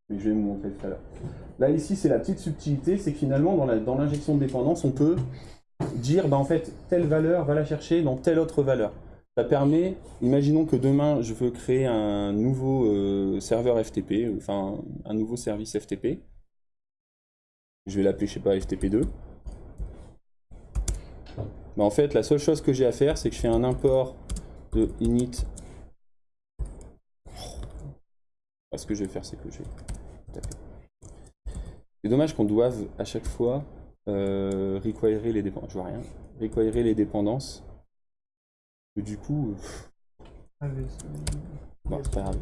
Mais je vais vous montrer tout à l'heure. Là, ici, c'est la petite subtilité, c'est que finalement, dans l'injection de dépendance, on peut dire, bah, en fait, telle valeur va la chercher dans telle autre valeur. Ça permet, imaginons que demain je veux créer un nouveau euh, serveur FTP, enfin un nouveau service FTP. Je vais l'appeler, je sais pas, FTP2. Mais en fait, la seule chose que j'ai à faire, c'est que je fais un import de init. Oh. Ce que je vais faire, c'est que je vais taper. C'est dommage qu'on doive à chaque fois euh, requirer les dépendances. Je vois rien. Requirer les dépendances. du coup. Ah, bon, c'est pas grave.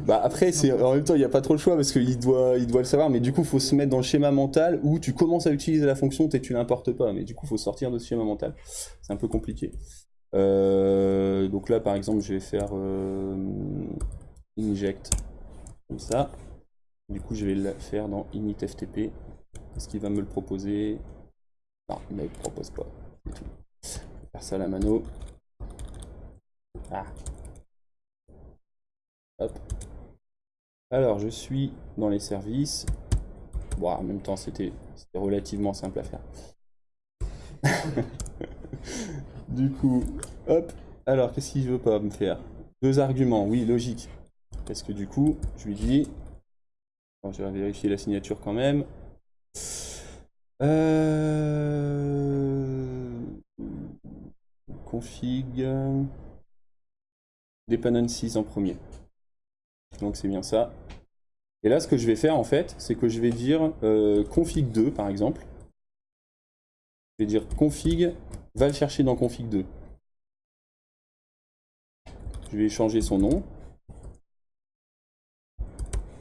Bah après, c'est en même temps, il n'y a pas trop le choix parce qu'il doit, il doit le savoir, mais du coup, il faut se mettre dans le schéma mental où tu commences à utiliser la fonction et tu l'importes pas, mais du coup, il faut sortir de ce schéma mental. C'est un peu compliqué. Euh, donc là, par exemple, je vais faire euh, inject comme ça. Du coup, je vais le faire dans initftp. Est-ce qu'il va me le proposer? Non, il ne me le propose pas. Je vais faire ça à la mano. Ah. Hop. Alors, je suis dans les services. Bon, en même temps, c'était relativement simple à faire. du coup, hop. Alors, qu'est-ce qu'il veut pas me faire? Deux arguments, oui, logique. Parce que du coup, je lui dis... je vais vérifier la signature quand même. Euh... Config... Dependencies en premier. Donc c'est bien ça. Et là, ce que je vais faire en fait, c'est que je vais dire euh, config 2 par exemple. Je vais dire config, va le chercher dans config 2. Je vais changer son nom.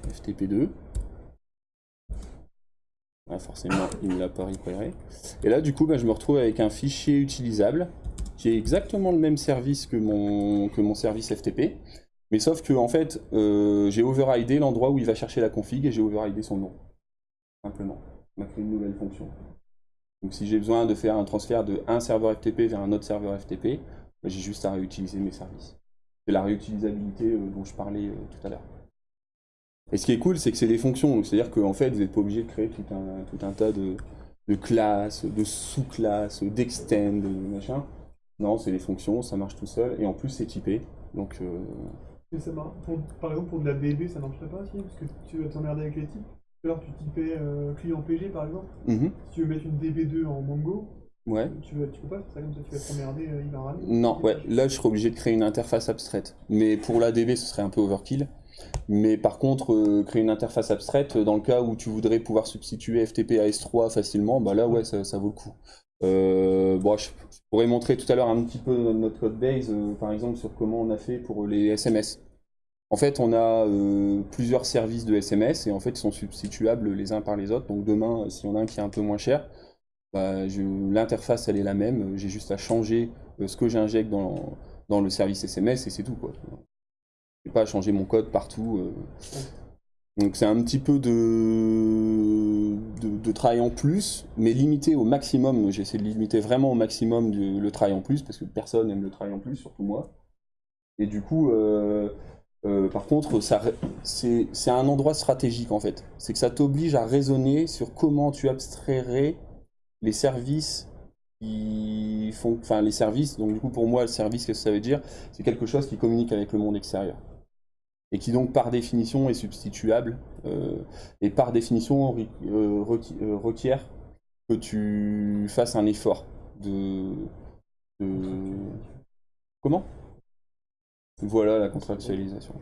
FTP2. forcément, il ne l'a pas récupéré. Et là, du coup, bah, je me retrouve avec un fichier utilisable qui est exactement le même service que mon, que mon service FTP. Mais sauf que en fait, euh, j'ai overridé l'endroit où il va chercher la config et j'ai overridé son nom. Simplement. On a créé une nouvelle fonction. Donc si j'ai besoin de faire un transfert de un serveur FTP vers un autre serveur FTP, bah, j'ai juste à réutiliser mes services. C'est la réutilisabilité euh, dont je parlais euh, tout à l'heure. Et ce qui est cool, c'est que c'est des fonctions. C'est-à-dire qu'en fait, vous n'êtes pas obligé de créer tout un, tout un tas de, classes, de sous-classes, d'extend, de machin. Non, c'est des fonctions, ça marche tout seul. Et en plus, c'est typé. Donc, ça par exemple, pour de la BB, ça marcherait pas si Parce que tu vas t'emmerder avec les types. Alors, tu typais euh, client PG par exemple. Mhm. Si tu veux mettre une DB2 en Mongo, ouais. tu, tu peux pas faire ça comme ça, tu vas t'emmerder, euh, il va. Non, ouais, là je serais obligé de créer une interface abstraite. Mais pour la DB, ce serait un peu overkill. Mais par contre, euh, créer une interface abstraite, dans le cas où tu voudrais pouvoir substituer FTP à S3 facilement, bah là ouais, ça, ça vaut le coup. Bon, je, pourrais montrer tout à l'heure un petit peu notre code base, par exemple, sur comment on a fait pour les SMS. En fait, on a euh, plusieurs services de SMS et en fait, ils sont substituables les uns par les autres. Donc demain, si on a un qui est un peu moins cher, bah, l'interface, elle est la même. J'ai juste à changer euh, ce que j'injecte dans, dans, le service SMS et c'est tout. Je n'ai pas à changer mon code partout. Euh. Donc c'est un petit peu de, de, travail en plus, mais limité au maximum. J'essaie de limiter vraiment au maximum le travail en plus, parce que personne aime le travail en plus, surtout moi. Et du coup, euh, par contre, c'est un endroit stratégique en fait. C'est que ça t'oblige à raisonner sur comment tu abstrairais les services qui font, enfin les services. Donc du coup, pour moi, le service, qu'est-ce que ça veut dire? C'est quelque chose qui communique avec le monde extérieur et qui donc par définition est substituable euh, et par définition euh, requiert que tu fasses un effort de... comment? Voilà la contractualisation.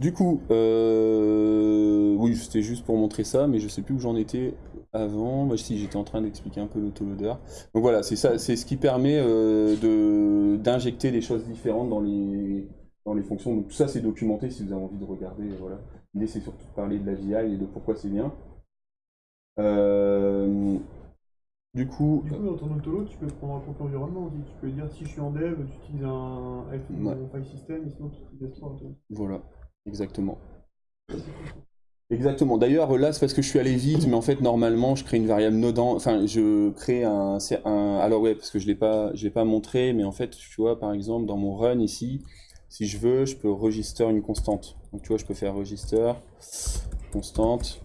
Du coup, euh, oui, c'était juste pour montrer ça, mais je sais plus où j'en étais avant. Moi, si j'étais en train d'expliquer un peu l'autoloader. Donc voilà, c'est ça, c'est ce qui permet euh, de d'injecter des choses différentes dans les dans les fonctions. Donc tout ça, c'est documenté si vous avez envie de regarder. Voilà. L'idée, c'est surtout de parler de la VI et de pourquoi c'est bien. Euh, du coup, du coup, dans ton autolo, tu peux prendre un compte environnement aussi. Tu peux dire si je suis en dev, tu utilises un file system, et sinon tu utilises toi. Voilà, exactement. Exactement. D'ailleurs, là, c'est parce que je suis allé vite, mais en fait, normalement, je crée une variable nodant. Enfin, je crée un, un. Alors, ouais, parce que je ne l'ai pas, je pas montré, mais en fait, tu vois, par exemple, dans mon run ici, si je veux, je peux register une constante. Donc, tu vois, je peux faire register constante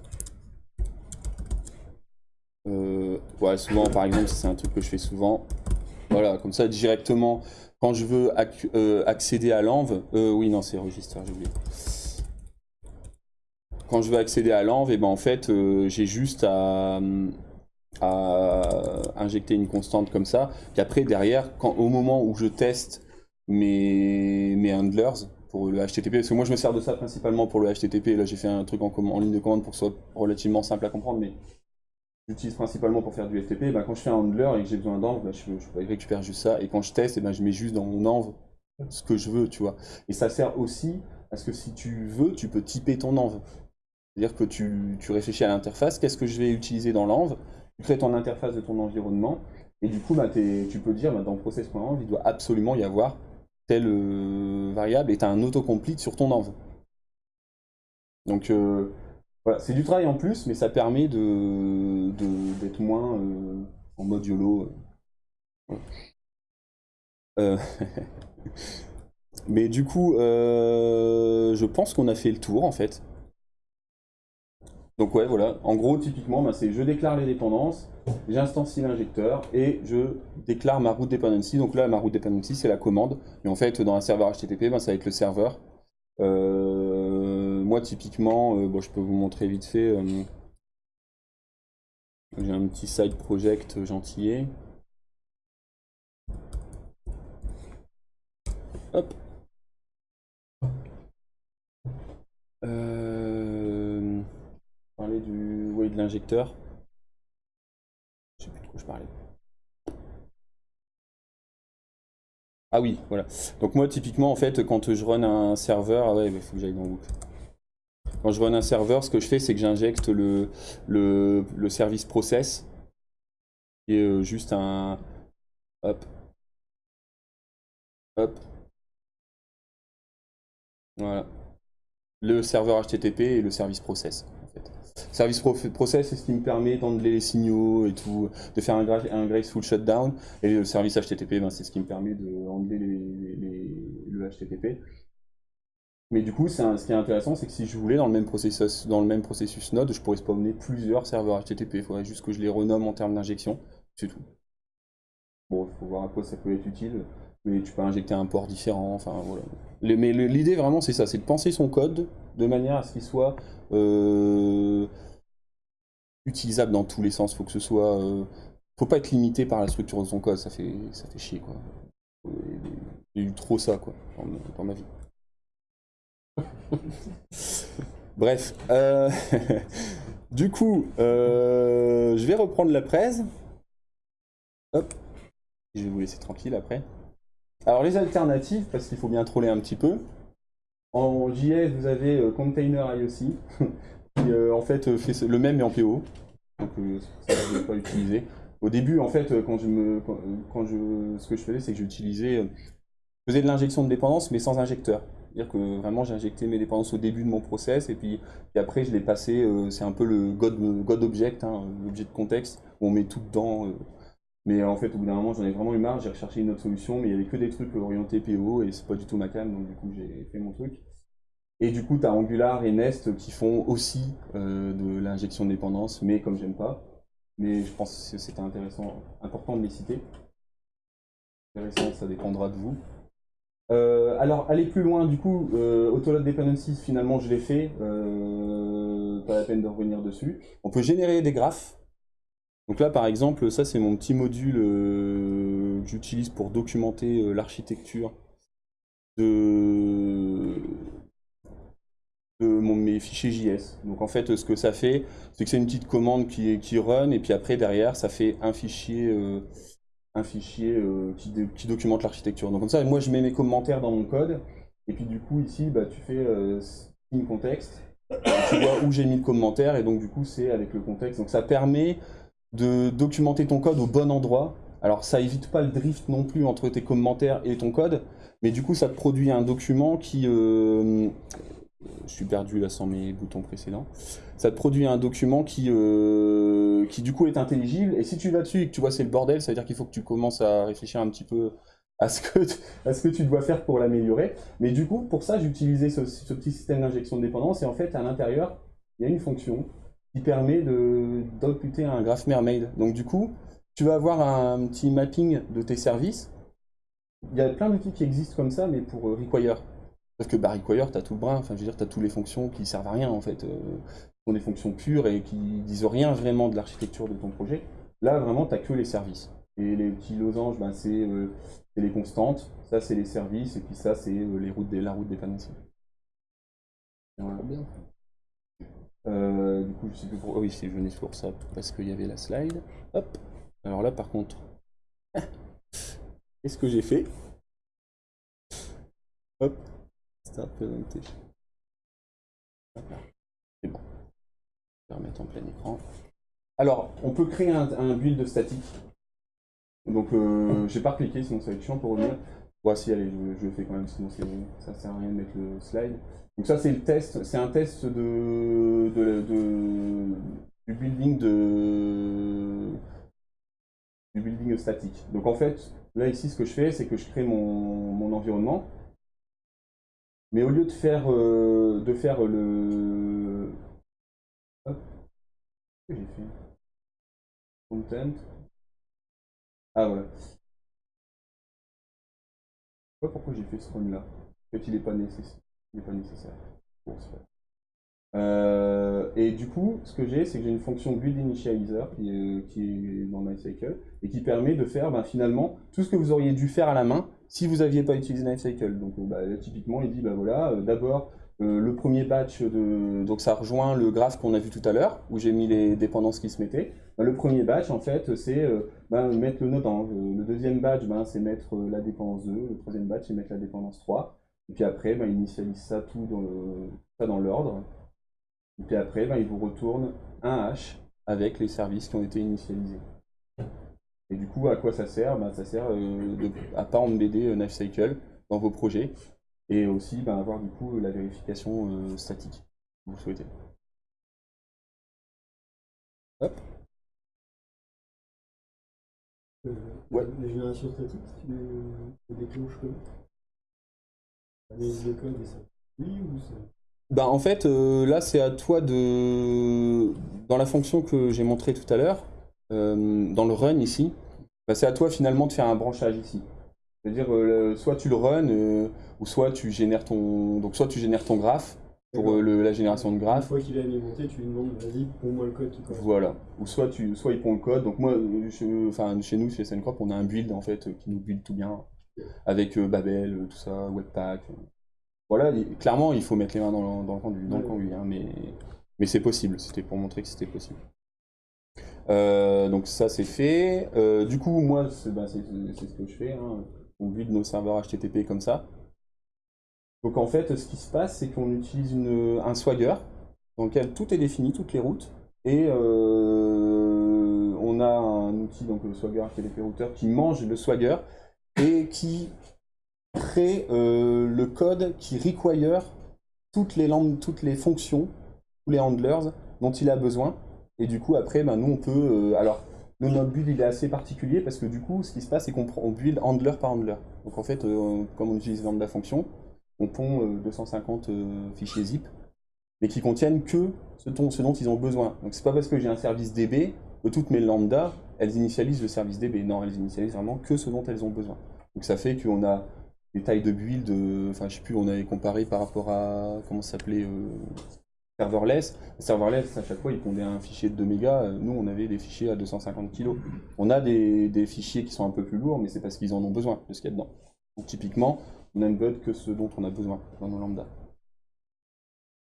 euh, ouais, souvent, par exemple, c'est un truc que je fais souvent. Voilà, comme ça directement, quand je veux euh, accéder à l'env, euh, oui non c'est register, j'ai oublié. Quand je veux accéder à l'env, et eh ben en fait euh, j'ai juste à, injecter une constante comme ça. Puis après derrière, au moment où je teste mes, handlers pour le HTTP, parce que moi je me sers de ça principalement pour le HTTP, là j'ai fait un truc en, ligne de commande pour que ce soit relativement simple à comprendre, mais j'utilise principalement pour faire du FTP, ben, quand je fais un handler et que j'ai besoin d'env, ben, je, récupère juste ça. Et quand je teste, et ben, je mets juste dans mon env ce que je veux, tu vois. Et ça sert aussi parce que si tu veux, tu peux typer ton env. C'est-à-dire que tu, tu, réfléchis à l'interface, qu'est-ce que je vais utiliser dans l'env, tu crées ton interface de ton environnement, et du coup, ben, tu peux dire, ben, dans process.env, il doit absolument y avoir telle euh, variable, et tu as un autocomplete sur ton env. Donc, euh, voilà, c'est du travail en plus, mais ça permet de, d'être moins euh, en mode YOLO. Mais du coup, je pense qu'on a fait le tour en fait. Donc ouais, voilà. En gros, typiquement, bah, c'est je déclare les dépendances, j'instancie l'injecteur et je déclare ma route dependency. Donc là, ma route dependency, c'est la commande. Et en fait, dans un serveur HTTP, bah, ça va être le serveur. Euh, moi, typiquement, euh, bon, je peux vous montrer vite fait. Euh, j'ai un petit side project gentillet. Hop. Euh, de l'injecteur. Je sais plus de quoi je parlais. Ah oui, voilà. Donc moi, typiquement, en fait, quand je run un serveur... Ah ouais, il faut que j'aille dans. Quand je run un serveur, ce que je fais, c'est que j'injecte le, le, service process, est euh, juste un... Hop. Hop. Voilà. Le serveur HTTP et le service process. Service process, c'est ce qui me permet d'enlever les signaux et tout, de faire un, graceful shutdown. Et le service HTTP, ben, c'est ce qui me permet d'enlever le HTTP. Mais du coup, ce qui est intéressant, c'est que si je voulais, dans le même processus, dans le même processus Node, je pourrais spawner plusieurs serveurs HTTP. Il faudrait juste que je les renomme en termes d'injection. C'est tout. Bon, il faut voir à quoi ça peut être utile. Mais tu peux injecter un port différent. Enfin, voilà. Mais l'idée, vraiment, c'est ça c'est de penser son code de manière à ce qu'il soit euh, utilisable dans tous les sens. Faut que euh, faut pas être limité par la structure de son code. Ça fait, ça fait chier quoi. A eu trop ça quoi dans, ma vie. Bref, euh, du coup, je vais reprendre la presse. Hop, je vais vous laisser tranquille après. Alors les alternatives, parce qu'il faut bien troller un petit peu. En JS, vous avez euh, Container IOC, qui euh, en fait euh, fait le même mais en PO. Donc ça, je ne vais pas utiliser. Au début, en fait, quand je quand, je, ce que je faisais, c'est que j'utilisais, je faisais de l'injection de dépendance, mais sans injecteur. C'est-à-dire que vraiment, j'injectais mes dépendances au début de mon process, et puis, après, je l'ai passé, c'est un peu le God, God Object, hein, l'objet de contexte, où on met tout dedans. Mais en fait, au bout d'un moment, j'en ai vraiment eu marre, j'ai recherché une autre solution, mais il n'y avait que des trucs orientés PO, et c'est pas du tout ma cam, donc du coup, j'ai fait mon truc. Et du coup, tu as Angular et Nest qui font aussi euh, de l'injection de dépendance, mais comme j'aime pas. Mais je pense que c'était intéressant, important de les citer. Intéressant, ça dépendra de vous. Euh, alors, aller plus loin, du coup, euh, Autoload Dependencies, finalement, je l'ai fait. Euh, pas la peine de revenir dessus. On peut générer des graphes. Donc là, par exemple, ça, c'est mon petit module que j'utilise pour documenter l'architecture de, mes fichiers JS. Donc en fait, ce que ça fait, c'est que c'est une petite commande qui, run, et puis après, derrière, ça fait un fichier, euh, un fichier euh, qui, documente l'architecture. Donc comme ça, moi, je mets mes commentaires dans mon code, et puis du coup, ici, bah, tu fais euh, contexte, tu vois où j'ai mis le commentaire, et donc du coup, c'est avec le contexte. Donc ça permet de documenter ton code au bon endroit. Alors ça évite pas le drift non plus entre tes commentaires et ton code, mais du coup ça te produit un document qui, euh, je suis perdu là sans mes boutons précédents. Ça te produit un document qui, euh, qui du coup est intelligible. Et si tu vas dessus et que tu vois c'est le bordel, ça veut dire qu'il faut que tu commences à réfléchir un petit peu à ce que, à ce que tu dois faire pour l'améliorer. Mais du coup, pour ça, j'ai utilisé ce, petit système d'injection de dépendance. Et en fait, à l'intérieur, il y a une fonction qui permet d'imputer un graph mermaid. Donc du coup, tu vas avoir un petit mapping de tes services. Il y a plein d'outils qui existent comme ça, mais pour euh, Require. Parce que bah, Require, tu as tout le brin, enfin je veux dire, tu as toutes les fonctions qui servent à rien en fait. Euh, sont des fonctions pures et qui disent rien vraiment de l'architecture de ton projet. Là, vraiment, tu n'as que les services. Et les petits losanges, ben, c'est les constantes, ça c'est les services, et puis ça c'est les routes des, la route des panneaux. Voilà. Bien. Euh, du coup, je sais plus pour. Oh oui, c'est venu pour ça, parce qu'il y avait la slide. Hop. Alors là, par contre, qu'est-ce que j'ai fait? Hop. Start presentation. C'est bon. Je vais remettre en plein écran. Alors, on peut créer un, un build statique. Donc, euh, j'ai pas cliqué, sinon ça va être chiant pour revenir. Voici, allez, je, fais quand même, sinon ça sert à rien de mettre le slide. Donc ça c'est le test, c'est un test de, du building de du building statique. Donc en fait, là ici ce que je fais, c'est que je crée mon, environnement. Mais au lieu de faire euh, de faire le j'ai fait? Content. Ah voilà. Pourquoi j'ai fait ce run là. En fait il n'est pas nécessaire. Euh, et du coup, ce que j'ai, c'est que j'ai une fonction build initializer qui est, qui est dans MyCycle et qui permet de faire ben, finalement tout ce que vous auriez dû faire à la main si vous n'aviez pas utilisé MyCycle. Donc bah, typiquement, il dit bah, voilà, euh, d'abord euh, le premier batch de. Donc ça rejoint le graphe qu'on a vu tout à l'heure où j'ai mis les dépendances qui se mettaient. Ben, le premier batch, en fait, c'est ben, mettre le node Le deuxième batch, ben, c'est mettre la dépendance 2. Le troisième batch, c'est mettre la dépendance 3. Et puis après, ben, il initialise ça tout dans, dans l'ordre. Et puis après, ben, il vous retourne un hash avec les services qui ont été initialisés. Et du coup, à quoi ça sert? Ben, Ça sert euh, de, à pas embêter euh, Cycle dans vos projets et aussi ben, avoir du coup la vérification euh, statique que vous souhaitez. Hop. Euh, ouais. La génération statique, tu déclenches comment bah, en fait, euh, là, c'est à toi de. Dans la fonction que j'ai montrée tout à l'heure, euh, dans le run ici, bah, c'est à toi finalement de faire un branchage ici. C'est-à-dire, euh, soit tu le run, ou soit tu génères ton. Donc, soit tu génères ton graphe pour la génération de graphe. Une fois qu'il est alimenté, tu lui demandes, vas-y, pond-moi le code qui Voilà. Ou soit, tu, soit il pond le code. Donc, moi, enfin, chez nous, chez SNCrop, on a un build en fait qui nous build tout bien avec euh, Babel, euh, tout ça, Webpack. Euh. Voilà, clairement, il faut mettre les mains dans le, dans le conduit, dans le hein, mais, mais c'est possible, c'était pour montrer que c'était possible. donc ça c'est fait. du coup, moi, c'est bah, ce que je fais. Hein. On vide nos serveurs HTTP comme ça. Donc en fait, ce qui se passe, c'est qu'on utilise un Swagger dans lequel tout est défini, toutes les routes. Et on a un outil, donc le Swagger HTTP Router, qui mange le Swagger et qui crée euh, le code qui require toutes les, toutes les fonctions, tous les handlers dont il a besoin. Et du coup, après, ben, nous, on peut... Euh, alors, le notre build, il est assez particulier parce que du coup, ce qui se passe, c'est qu'on build handler par handler. Donc en fait, euh, comme on utilise lambda fonction, on pond 250 fichiers zip, mais qui contiennent que ce, dont ils ont besoin. Donc c'est pas parce que j'ai un service DB que toutes mes lambda elles initialisent le service DB. Non, elles initialisent vraiment que ce dont elles ont besoin. Donc ça fait qu'on a des tailles de build, euh, enfin je sais plus, on avait comparé par rapport à, comment ça s'appelait, euh, serverless. Serverless, à chaque fois, ils pondaient un fichier de 2 mégas. Nous, on avait des fichiers à 250 kg. On a des, fichiers qui sont un peu plus lourds, mais c'est parce qu'ils en ont besoin, de ce qu'il y a dedans. Donc typiquement, on embed que ce dont on a besoin dans nos lambda.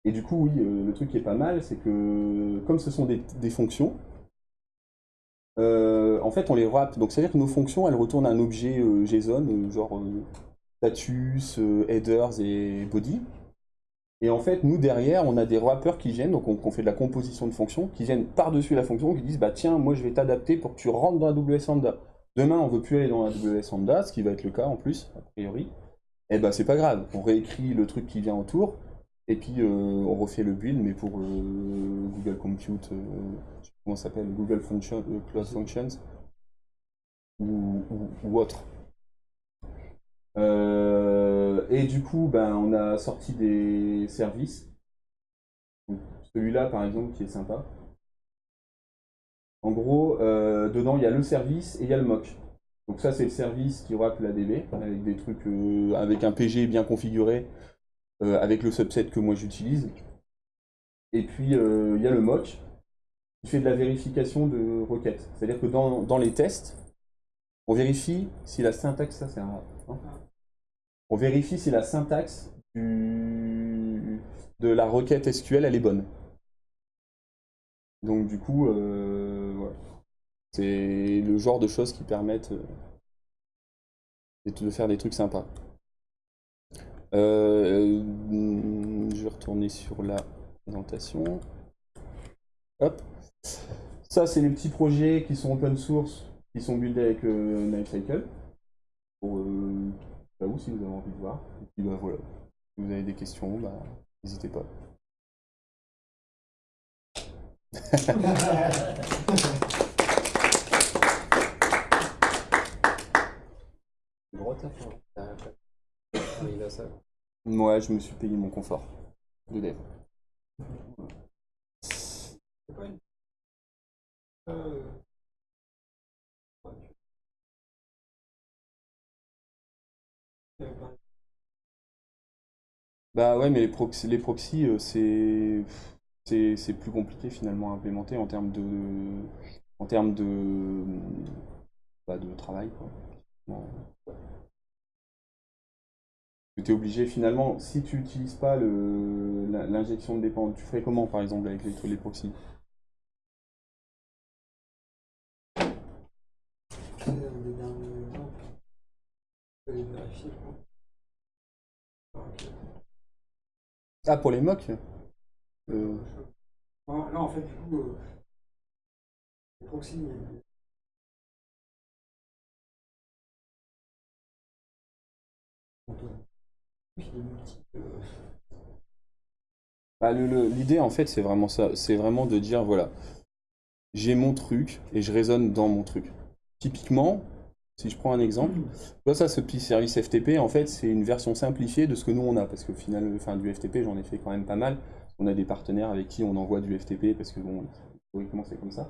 Et du coup, oui, euh, le truc qui est pas mal, c'est que comme ce sont des fonctions, euh, en fait, on les wrap. Donc, c'est-à-dire que nos fonctions, elles retournent un objet euh, JSON, genre status, headers et body. Et en fait, nous, derrière, on a des wrappers qui viennent, donc on, fait de la composition de fonctions, qui viennent par-dessus la fonction, qui disent, bah tiens, moi, je vais t'adapter pour que tu rentres dans AWS Lambda. Demain, on veut plus aller dans AWS Lambda, ce qui va être le cas en plus, a priori. Et eh bah, c'est pas grave. On réécrit le truc qui vient autour, et puis on refait le build, mais pour Google Compute comment ça s'appelle, Google Function, euh, Cloud Functions ou, autre. Euh, et du coup, ben, on a sorti des services. Celui-là, par exemple, qui est sympa. En gros, euh, dedans, il y a le service et il y a le mock. Donc ça, c'est le service qui wrap la DB, avec des trucs, euh, avec un PG bien configuré, euh, avec le subset que moi j'utilise. Et puis, euh, il y a le mock, qui fait de la vérification de requêtes. C'est-à-dire que dans, dans les tests, on vérifie si la syntaxe, ça c'est hein. on vérifie si la syntaxe du, de la requête SQL elle est bonne. Donc du coup. C'est le genre de choses qui permettent euh, de faire des trucs sympas. Euh, je vais retourner sur la présentation. Hop. Ça, c'est les petits projets qui sont open source, qui sont buildés avec euh, Lifecycle. Pour euh, bah, vous, si vous avez envie de voir. Et puis bah voilà. Si vous avez des questions, bah, n'hésitez pas. T'as Ah, il a ça. Moi, je me suis payé mon confort de dev. Bah ouais, mais les proxys, les proxys euh, c'est c'est c'est plus compliqué finalement à implémenter en termes de en termes de bah, de travail quoi. Bon. Tu es obligé finalement, si tu n'utilises pas l'injection de dépendance, tu ferais comment par exemple avec les. Ok. Ah pour les mocks? Euh, Là, en fait, du coup, euh, les proxys, euh, Bah, L'idée, en fait, c'est vraiment ça. C'est vraiment de dire, voilà, j'ai mon truc et je raisonne dans mon truc. Typiquement, si je prends un exemple, vois ça, ce petit service FTP, en fait, c'est une version simplifiée de ce que nous, on a. Parce qu'au final, enfin, du FTP, j'en ai fait quand même pas mal. On a des partenaires avec qui on envoie du FTP parce que, bon, historiquement, c'est comme ça.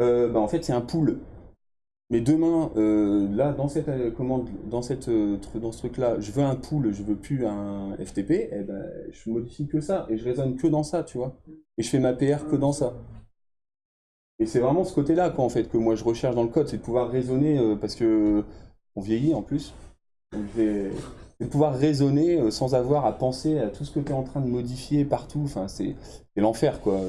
Euh, bah, en fait, c'est un pool. Mais demain, euh, là, dans cette euh, commande, dans, cette, euh, dans ce truc-là, je veux un pool, je veux plus un FTP, eh ben, je modifie que ça et je raisonne que dans ça, tu vois. Et je fais ma PR que dans ça. Et c'est vraiment ce côté-là, quoi, en fait, que moi je recherche dans le code, c'est de pouvoir raisonner, parce que on vieillit en plus. C'est de pouvoir raisonner sans avoir à penser à tout ce que tu es en train de modifier partout. Enfin, c'est l'enfer, quoi.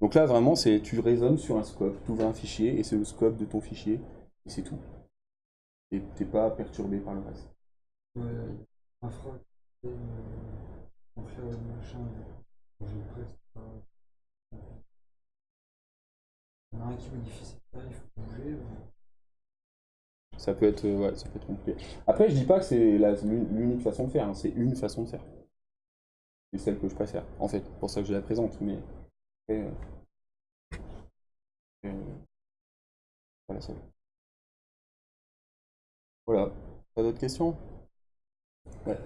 Donc là, vraiment, c'est tu raisonnes sur un scope, tu ouvres un fichier et c'est le scope de ton fichier, et c'est tout. Et t'es pas perturbé par le reste. Ouais, un frac, et, euh, on fait le machin, euh, je presse pas. Il y en a un qui modifie ses tailles, il faut bouger. euh. Ça peut être, euh, ouais, ça peut être compliqué. Après, je dis pas que c'est l'unique façon de faire, hein, c'est une façon de faire. C'est celle que je préfère, en fait, pour ça que je la présente, mais après, euh, euh, pas la seule. Voilà. Pas d'autres questions? Ouais.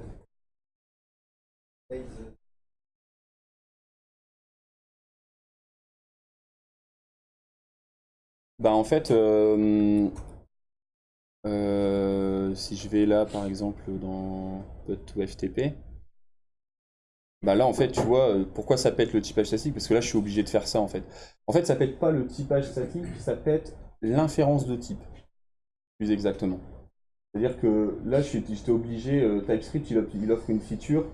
Bah en fait, euh, euh, si je vais là par exemple dans Put to FTP, bah là en fait tu vois euh, pourquoi ça pète le typage statique? Parce que là je suis obligé de faire ça en fait. En fait ça pète pas le typage statique, ça pète l'inférence de type plus exactement. C'est-à-dire que là j'étais obligé, euh, TypeScript il offre, une feature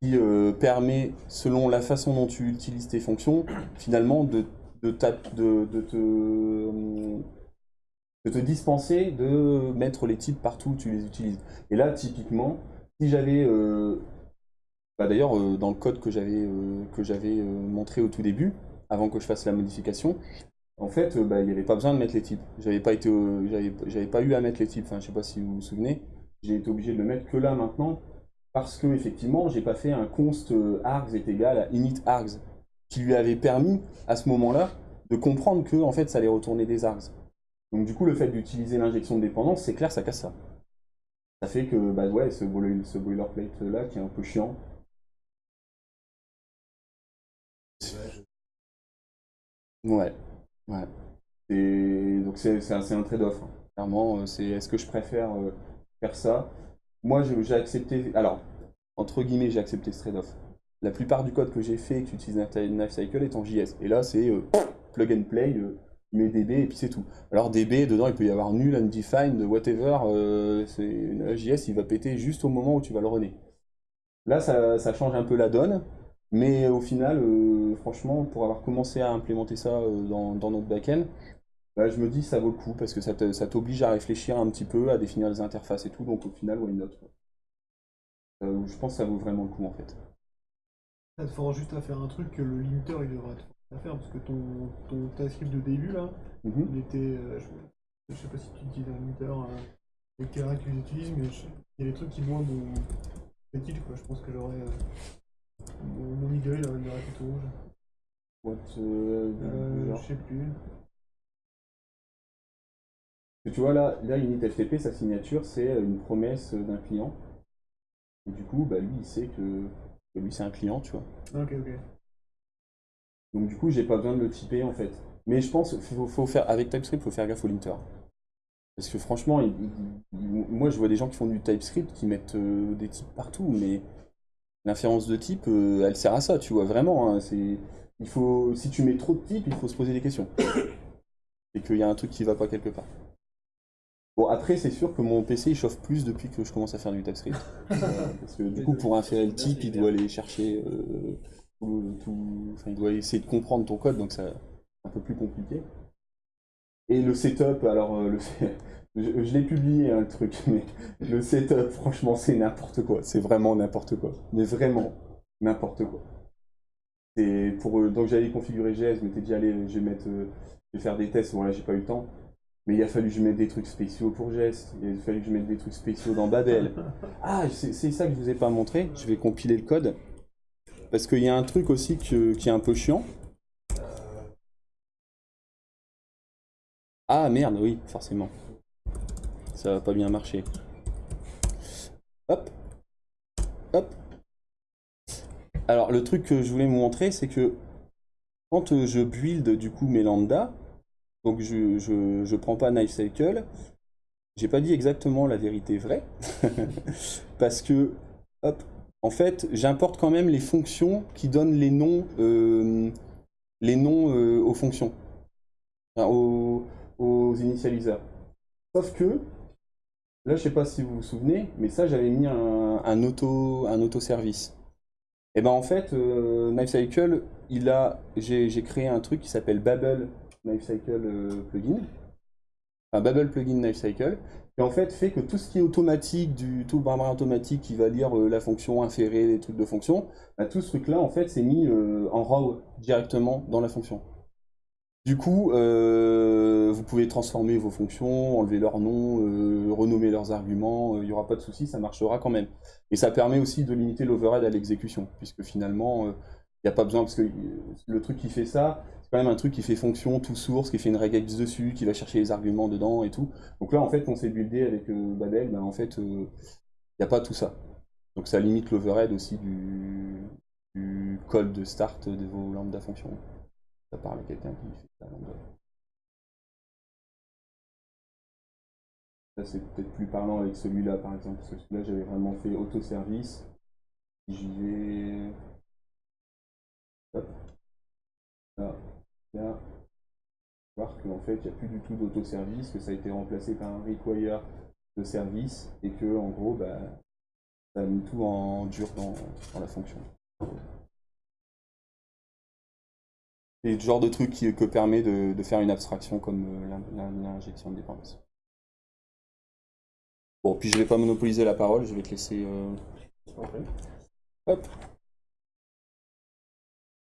qui euh, permet selon la façon dont tu utilises tes fonctions finalement euh, de te dispenser de mettre les types partout où tu les utilises. Et là, typiquement, si j'avais... bah D'ailleurs, dans le code que j'avais montré au tout début, avant que je fasse la modification, en fait, euh, bah, il n'y avait pas besoin de mettre les types. J'avais pas été, j'avais, pas eu à mettre les types. Enfin, je sais pas si vous vous souvenez. J'ai été obligé de le mettre que là maintenant parce que effectivement, j'ai pas fait un const euh, args est égal à init args qui lui avait permis à ce moment-là de comprendre que en fait ça allait retourner des args. Donc du coup le fait d'utiliser l'injection de dépendance, c'est clair ça casse ça. Ça fait que bah ouais ce, boiler- ce boilerplate là qui est un peu chiant. Ouais. Et donc c'est un, trade-off. hein. Clairement, euh, c'est est-ce que je préfère euh, faire ça? Moi, j'ai accepté. Alors, entre guillemets, j'ai accepté ce trade-off. La plupart du code que j'ai fait qui utilise Lifecycle est en JS. Et là, c'est euh, plug and play, euh, tu mets DB et puis c'est tout. Alors DB, dedans, il peut y avoir nul, undefined, whatever. JS, il va péter juste au moment où tu vas le runner. Là, ça, ça change un peu la donne. Mais au final, euh, franchement, pour avoir commencé à implémenter ça euh, dans, dans notre backend, bah, je me dis ça vaut le coup parce que ça t'oblige à réfléchir un petit peu, à définir les interfaces et tout. Donc au final, why not. Euh, Je pense que ça vaut vraiment le coup en fait. Ça te force juste à faire un truc que le linter il devrait te à faire parce que ton, ton TypeScript de début là, Mhm. il était. euh, je, je sais pas si tu utilises un linter euh, et quel règle tu utilises, mais je- il y a des trucs qui moi mon petit quoi. Je pense que j'aurais. Euh, mon, Y il il aurait plutôt rouge. What, euh, Euh, je sais plus. Parce que tu vois là, là Init FTP, sa signature, c'est euh, une promesse d'un client. Et du coup, bah, lui, il sait que, que lui, c'est un client, tu vois. Ok, ok. Donc du coup, j'ai pas besoin de le typer en fait. Mais je pense faut, faut faire, avec TypeScript, il faut faire gaffe au linter. Parce que franchement, il- il- il- moi je vois des gens qui font du TypeScript qui mettent euh, des types partout, mais l'inférence de type, euh, elle sert à ça, tu vois, vraiment. hein, c'est, il faut, si tu mets trop de types, il faut se poser des questions. Et qu'il y a un truc qui va pas quelque part. Bon, après, c'est sûr que mon PC il chauffe plus depuis que je commence à faire du TypeScript. Euh, parce que du coup, pour inférer le type, il doit aller chercher euh, tout, tout- enfin, il doit essayer de comprendre ton code, donc c'est un peu plus compliqué. Et le setup, alors euh, le, je, je l'ai publié hein, le truc, mais le setup, franchement, c'est n'importe quoi. C'est vraiment n'importe quoi. Mais vraiment n'importe quoi. C'est pour euh, donc j'allais configurer GS, je m'étais dit allez, je vais mettre, euh, je vais faire des tests. Bon là, j'ai pas eu le temps. Mais il a fallu que je mette des trucs spéciaux pour GS. Il a fallu que je mette des trucs spéciaux dans Babel. Ah, c'est c'est ça que je vous ai pas montré. Je vais compiler le code. Parce qu'il y a un truc aussi que- qui est un peu chiant. Ah merde, oui, forcément. Ça va pas bien marcher. Hop. Hop. Alors, le truc que je voulais vous montrer, c'est que quand euh, je build du coup mes lambda, donc je, je, je prends pas Knifecycle, j'ai pas dit exactement la vérité vraie, parce que, hop, en fait, j'importe quand même les fonctions qui donnent les noms, euh, les noms euh, aux fonctions, aux, aux initialiseurs. Sauf que, là, je sais pas si vous vous souvenez, mais ça, j'avais mis un, auto, un auto-service. Et ben en fait, euh, Knifecycle, il a, j'ai créé un truc qui s'appelle Babel Knifecycle euh, plugin, enfin Babel plugin Knifecycle, qui en fait fait que tout ce qui est automatique, du tout le automatique qui va lire euh, la fonction, inférer les trucs de fonction, bah, tout ce truc-là en fait c'est mis euh, en raw directement dans la fonction. Du coup, euh, vous pouvez transformer vos fonctions, enlever leurs noms, euh, renommer leurs arguments, euh, il n'y aura pas de souci, ça marchera quand même. Et ça permet aussi de limiter l'overhead à l'exécution, puisque finalement, euh, il n'y a pas besoin, parce que euh, le truc qui fait ça, c'est quand même un truc qui fait fonction, tout source, qui fait une regex dessus, qui va chercher les arguments dedans et tout. Donc là, en fait, on s'est buildé avec euh, Babel, ben, en fait, il n'y a pas tout ça. Donc ça limite l'overhead aussi du, du code de start de vos lambda fonctions. Ça parle à quelqu'un qui fait la lambda. Ça, c'est peut-être plus parlant avec celui-là, par exemple, parce que celui-là, j'avais vraiment fait autoservice. J'y vais. Hop. Là, là. Voir qu'en fait, il n'y a plus du tout d'autoservice, que ça a été remplacé par un require de service, et que, en gros, bah, ça a mis tout en dur dans la fonction. C'est le genre de truc qui, que permet de, de faire une abstraction comme euh, l'in- l'in- l'injection de dépendance. Bon, puis je vais pas monopoliser la parole, je vais te laisser. euh, Hop.